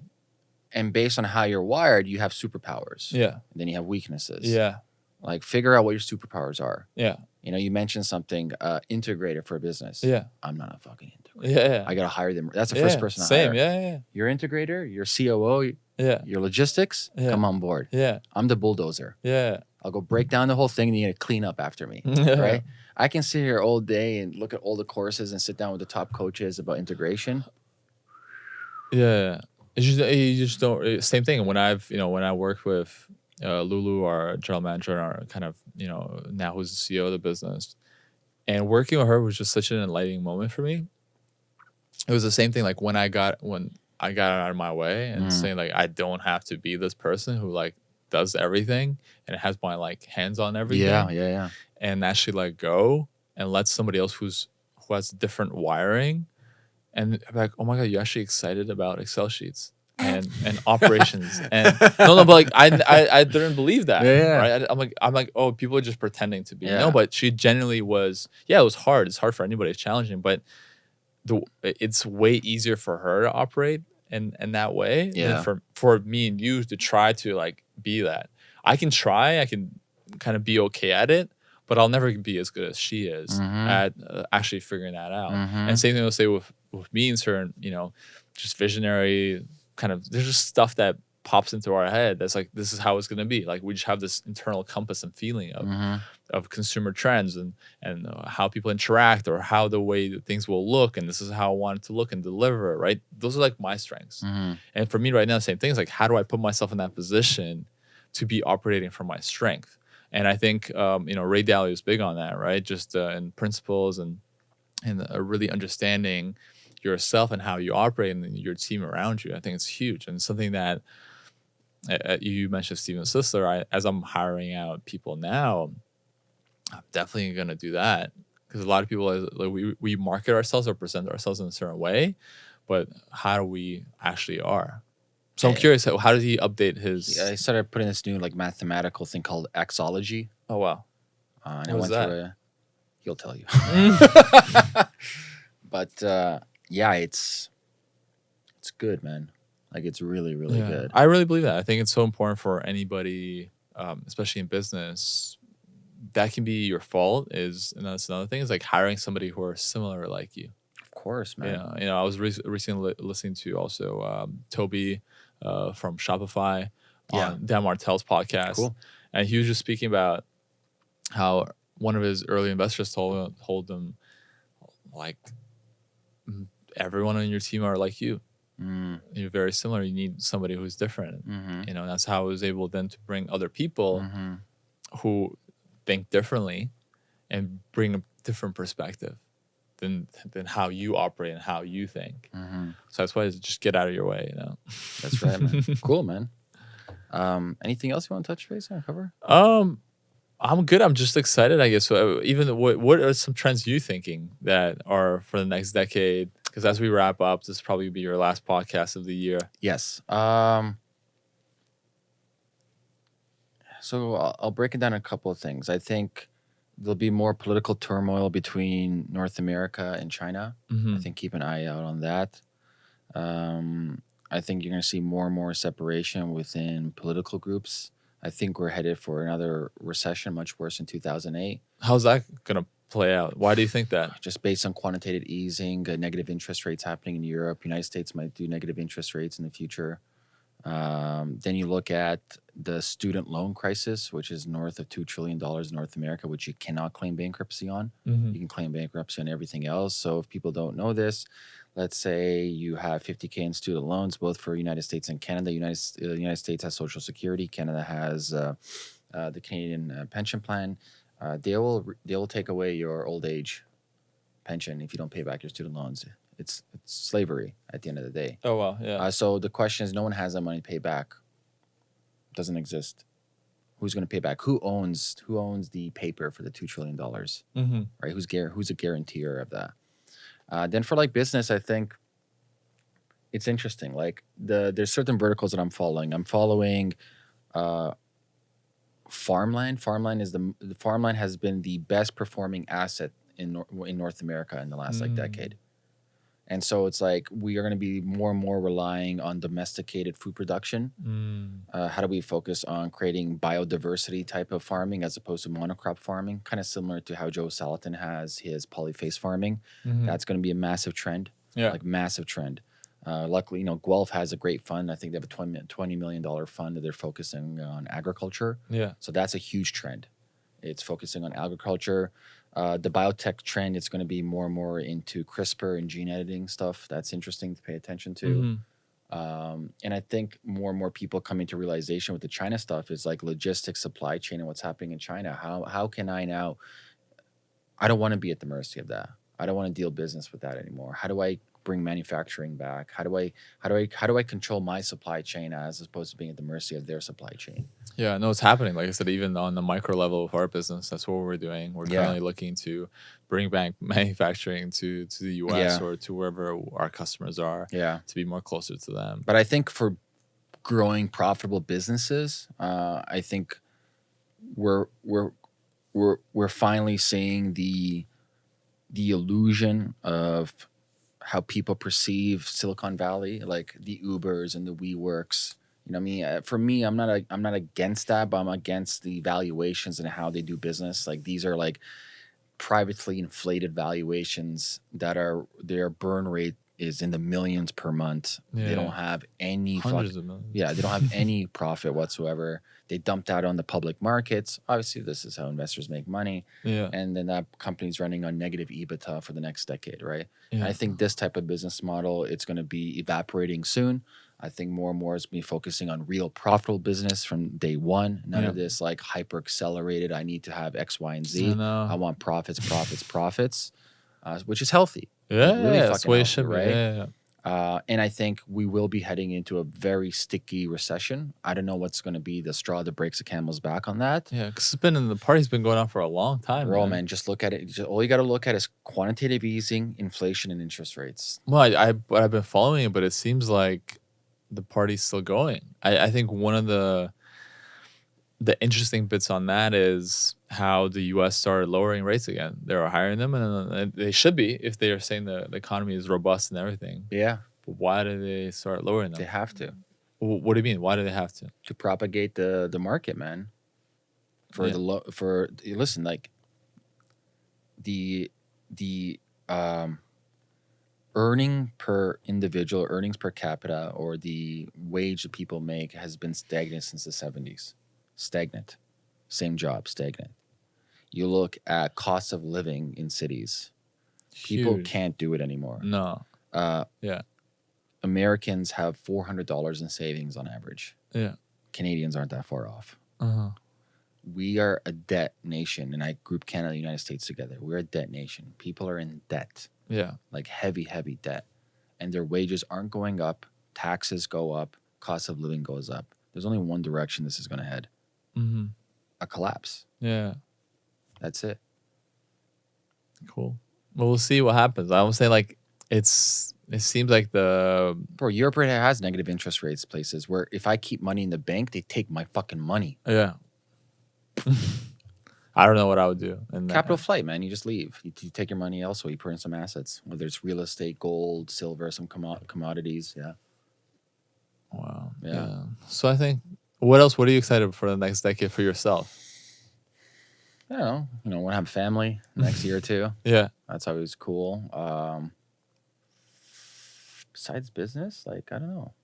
and based on how you're wired, you have superpowers. Yeah, And then you have weaknesses. yeah, Like figure out what your superpowers are. yeah, You know, you mentioned something uh, integrator for a business. yeah, I'm not a fucking integrator. yeah. yeah. I gotta hire them. That's the yeah, first person I Same. hire. Yeah, yeah, Your integrator, your COO, yeah, your logistics, Yeah. come on board. yeah, I'm the bulldozer. yeah. I'll go break down the whole thing and you gotta clean up after me. yeah. Right? I can sit here all day and look at all the courses and sit down with the top coaches about integration. Yeah, it's just you just don't. Same thing. When I've you know when I worked with uh, Lulu, our general manager, and our kind of you know now who's the CEO of the business, and working with her was just such an enlightening moment for me. It was the same thing. Like when I got when I got out of my way and Mm. saying like I don't have to be this person who like does everything and has my like hands on everything Yeah, yeah, yeah. and actually let go and let somebody else who's who has different wiring and like, oh my god, you're actually excited about Excel sheets and and operations and no no but like I I, I didn't believe that Yeah, yeah. right I, am like I'm like oh people are just pretending to be Yeah. no but she genuinely was yeah it was hard it's hard for anybody it's challenging but the it's way easier for her to operate in in that way Yeah. than for for me and you to try to like be that I can try I can kind of be okay at it but I'll never be as good as she is Mhm. at uh, actually figuring that out Mhm. and same thing I'll say with with me and certain, you know, just visionary kind of there's just stuff that pops into our head that's like this is how it's gonna be. Like we just have this internal compass and feeling of Mhm. of consumer trends and and uh, how people interact or how the way that things will look and this is how I want it to look and deliver. Right, those are like my strengths. Mhm. And for me right now, same thing. It's like how do I put myself in that position to be operating from my strength? And I think um, you know Ray Dalio is big on that, right? Just uh, in principles and and uh, really understanding yourself and how you operate and your team around you. I think it's huge and something that uh, uh, you mentioned Steven Sisler. I, as I'm hiring out people now, I'm definitely gonna do that because a lot of people uh, like we we market ourselves or present ourselves in a certain way, but how do we actually are? So I'm Yeah. curious, how how did he update his? Yeah, I started putting this new like mathematical thing called Xology. Oh wow, Uh, and What was that? a, he'll tell you. but uh, yeah, it's it's good, man. Like it's really, really Yeah. good. I really believe that. I think it's so important for anybody, um, especially in business. That can be your fault. Is and that's another thing. Is like hiring somebody who are similar like you. Of course, man. Yeah, you know, I was re- recently li- listening to also um, Tobi uh, from Shopify Yeah. on Dan Martell's podcast, Cool. and he was just speaking about how one of his early investors told told him, like, "Mm, everyone on your team are like you. Mm, You're very similar. You need somebody who's different. hmm You know, that's how I was able then to bring other people hmm who think differently and bring a different perspective than than how you operate and how you think. hmm So that's why it's just get out of your way, you know. That's right, man. cool, man. Um, anything else you want to touch base on cover? Um, I'm good. I'm just excited. I guess. So even what what are some trends you thinking that are for the next decade? Because as we wrap up, this will probably be your last podcast of the year. Yes. Um, so I'll, I'll break it down a couple of things. I think there'll be more political turmoil between North America and China. Mhm. I think keep an eye out on that. Um, I think you're going to see more and more separation within political groups. I think we're headed for another recession, much worse in 2008, How's that gonna play out? Why do you think that? just based on quantitative easing, uh, negative interest rates happening in Europe. United States might do negative interest rates in the future. Um, then you look at the student loan crisis, which is north of $2 trillion in North America, which you cannot claim bankruptcy on. Mhm. you can claim bankruptcy on everything else. So if people don't know this, let's say you have 50k in student loans, both for United States and Canada. United uh, United States has Social Security. Canada has uh, uh, the Canadian uh, pension plan. Uh, they will they will take away your old age pension if you don't pay back your student loans. It's it's slavery at the end of the day. Oh wow, yeah. Uh, so the question is, no one has that money to pay back. Doesn't exist. Who's going to pay back? Who owns who owns the paper for the two trillion dollars? hmm right? Who's gar- who's a guarantor of that? Uh, then for like business, I think it's interesting. Like the there's certain verticals that I'm following. I'm following uh, farmland. Farmland is the, the farmland has been the best performing asset in Nor- in North America in the last like Mm. decade. And so it's like we are going to be more and more relying on domesticated food production. Mm. Uh, how do we focus on creating biodiversity type of farming as opposed to monocrop farming? Kind of similar to how Joel Salatin has his polyface farming. Mhm. That's going to be a massive trend, yeah. like massive trend. Uh, luckily, you know, Guelph has a great fund. I think they have a 20, $20 million fund that they're focusing on agriculture. yeah. So that's a huge trend. It's focusing on agriculture. Uh, the biotech trend, it's going to be more and more into CRISPR and gene editing stuff. That's interesting to pay attention to. Mhm. Um, and I think more and more people coming to realization with the China stuff is like logistics, supply chain, and what's happening in China. How how can I now? I don't want to be at the mercy of that. I don't want to deal business with that anymore. How do I bring manufacturing back? How do I how do I how do I control my supply chain as opposed to being at the mercy of their supply chain? Yeah, no, it's happening. Like I said, even on the micro level of our business, that's what we're doing. We're Yeah. currently looking to bring back manufacturing to to the US Yeah. or to wherever our customers are Yeah. to be more closer to them. But I think for growing profitable businesses, uh, I think we're we're we're we're finally seeing the the illusion of how people perceive Silicon Valley, like the Ubers and the WeWorks. You know, I mean, Uh, for me, I'm not a, I'm not against that, but I'm against the valuations and how they do business. Like these are like privately inflated valuations that are their burn rate is in the millions per month. They don't have any fuck, of millions. yeah, they don't have any profit whatsoever. They dumped out on the public markets. Obviously, this is how investors make money, Yeah. and then that company's running on negative EBITDA for the next decade, right? And yeah. I think this type of business model it's going to be evaporating soon. I think more and more is me focusing on real profitable business from day one. None of this like hyper accelerated. I need to have X, Y, and I Z. know. I want profits, profits, profits, uh, which is healthy. Yeah, really that's fucking the way it healthy, should be. right? Yeah, yeah. Uh, and I think we will be heading into a very sticky recession. I don't know what's going to be the straw that breaks the camel's back on that. Yeah, because it's been in the party's been going on for a long time. Bro, man. man, just look at it. Just, all you got to look at is quantitative easing, inflation, and interest rates. Well, I, I I've been following it, but it seems like the party's still going. I, I think one of the the interesting bits on that is how the U.S. started lowering rates again. They were hiring them, and uh, they should be if they are saying the, the economy is robust and everything. Yeah, But why do they start lowering them? they have to What do you mean? Why do they have to? to propagate the the market, man. For Yeah. the low, for listen, like the the um earning per individual, earnings per capita, or the wage that people make has been stagnant since the seventies. Stagnant, same job, stagnant. You look at cost of living in cities. People can't do it anymore. No. Uh, Yeah. Americans have four hundred dollars in savings on average. Yeah. Canadians aren't that far off. Uh-huh. we are a debt nation and i group canada and the united states together we're a debt nation people are in debt Yeah. like heavy heavy debt and their wages aren't going up taxes go up cost of living goes up there's only one direction this is going to head hmm a collapse Yeah. that's it Cool. Well, we'll see what happens. I would say like it's. It seems like the bro europe already has negative interest rates places where if i keep money in the bank they take my fucking money yeah. I don't know what I would do. And capital flight man you just leave you, you take your money elsewhere you put in some assets whether it's real estate gold silver some commo- commodities yeah Wow. Yeah. Yeah. So I think. What else? What are you excited for the next decade for yourself? i don't know you know want to have family next year or two Yeah. That's always cool. Um, besides business, like I don't know.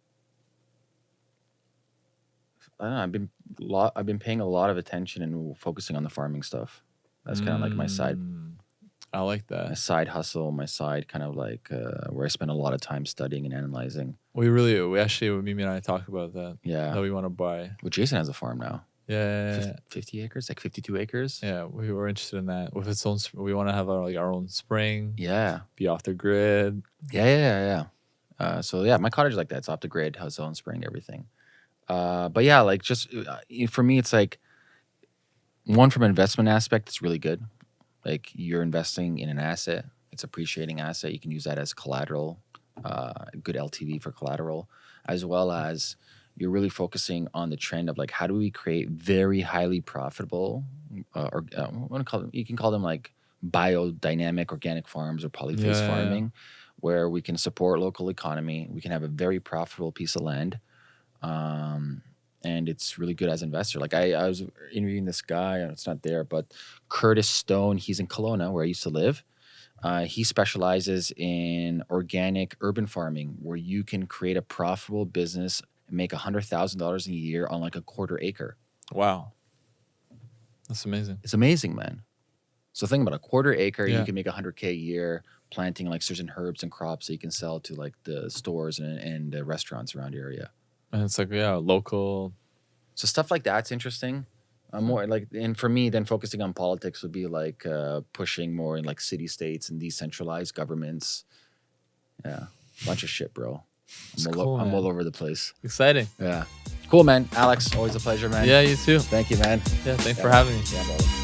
I don't know. I've been lot. I've been paying a lot of attention and focusing on the farming stuff. That's kind of like my side, Mm, I like my that. side hustle, my side kind of like uh, where I spend a lot of time studying and analyzing. We really, we actually, Mimi and I talk about that. Yeah. That we want to buy. Well, Jason has a farm now. Yeah. Yeah. Yeah, 50 acres, like 52 acres. Yeah, we were interested in that. With its own, we want to have our like our own spring, Yeah. be off the grid. Yeah, yeah, yeah, yeah. Uh, so yeah, my cottage is like that. It's off the grid, has its own spring, everything. Uh, but yeah, like just uh, for me, it's like one from investment aspect, it's really good. Like you're investing in an asset, it's appreciating asset. You can use that as collateral, uh, good LTV for collateral, as well as you're really focusing on the trend of like how do we create very highly profitable, uh, or uh, do you call them? You can call them like biodynamic organic farms or polyface Yeah, yeah, yeah. farming, where we can support local economy. We can have a very profitable piece of land. Um, and it's really good as an investor. Like I, I was interviewing this guy, and it's not there, but Curtis Stone. He's in Kelowna, where I used to live. Uh, he specializes in organic urban farming, where you can create a profitable business and make hundred thousand dollars a year on like a quarter acre. Wow. That's amazing. It's amazing, man. So think about a quarter acre, Yeah. you can make hundred k a year planting like certain herbs and crops that you can sell to like the stores and, and the restaurants around the area. And it's like, yeah, local. So stuff like that's interesting. Uh, more like, and for me, then focusing on politics would be like uh, pushing more in like city states and decentralized governments, Yeah, bunch of shit, bro. I'm, all, cool, I'm all over the place. Exciting. Yeah, cool, man. Alex, always a pleasure, man. Yeah, you too. Thank you, man. Yeah, thanks Yeah. for having me. Yeah, brother.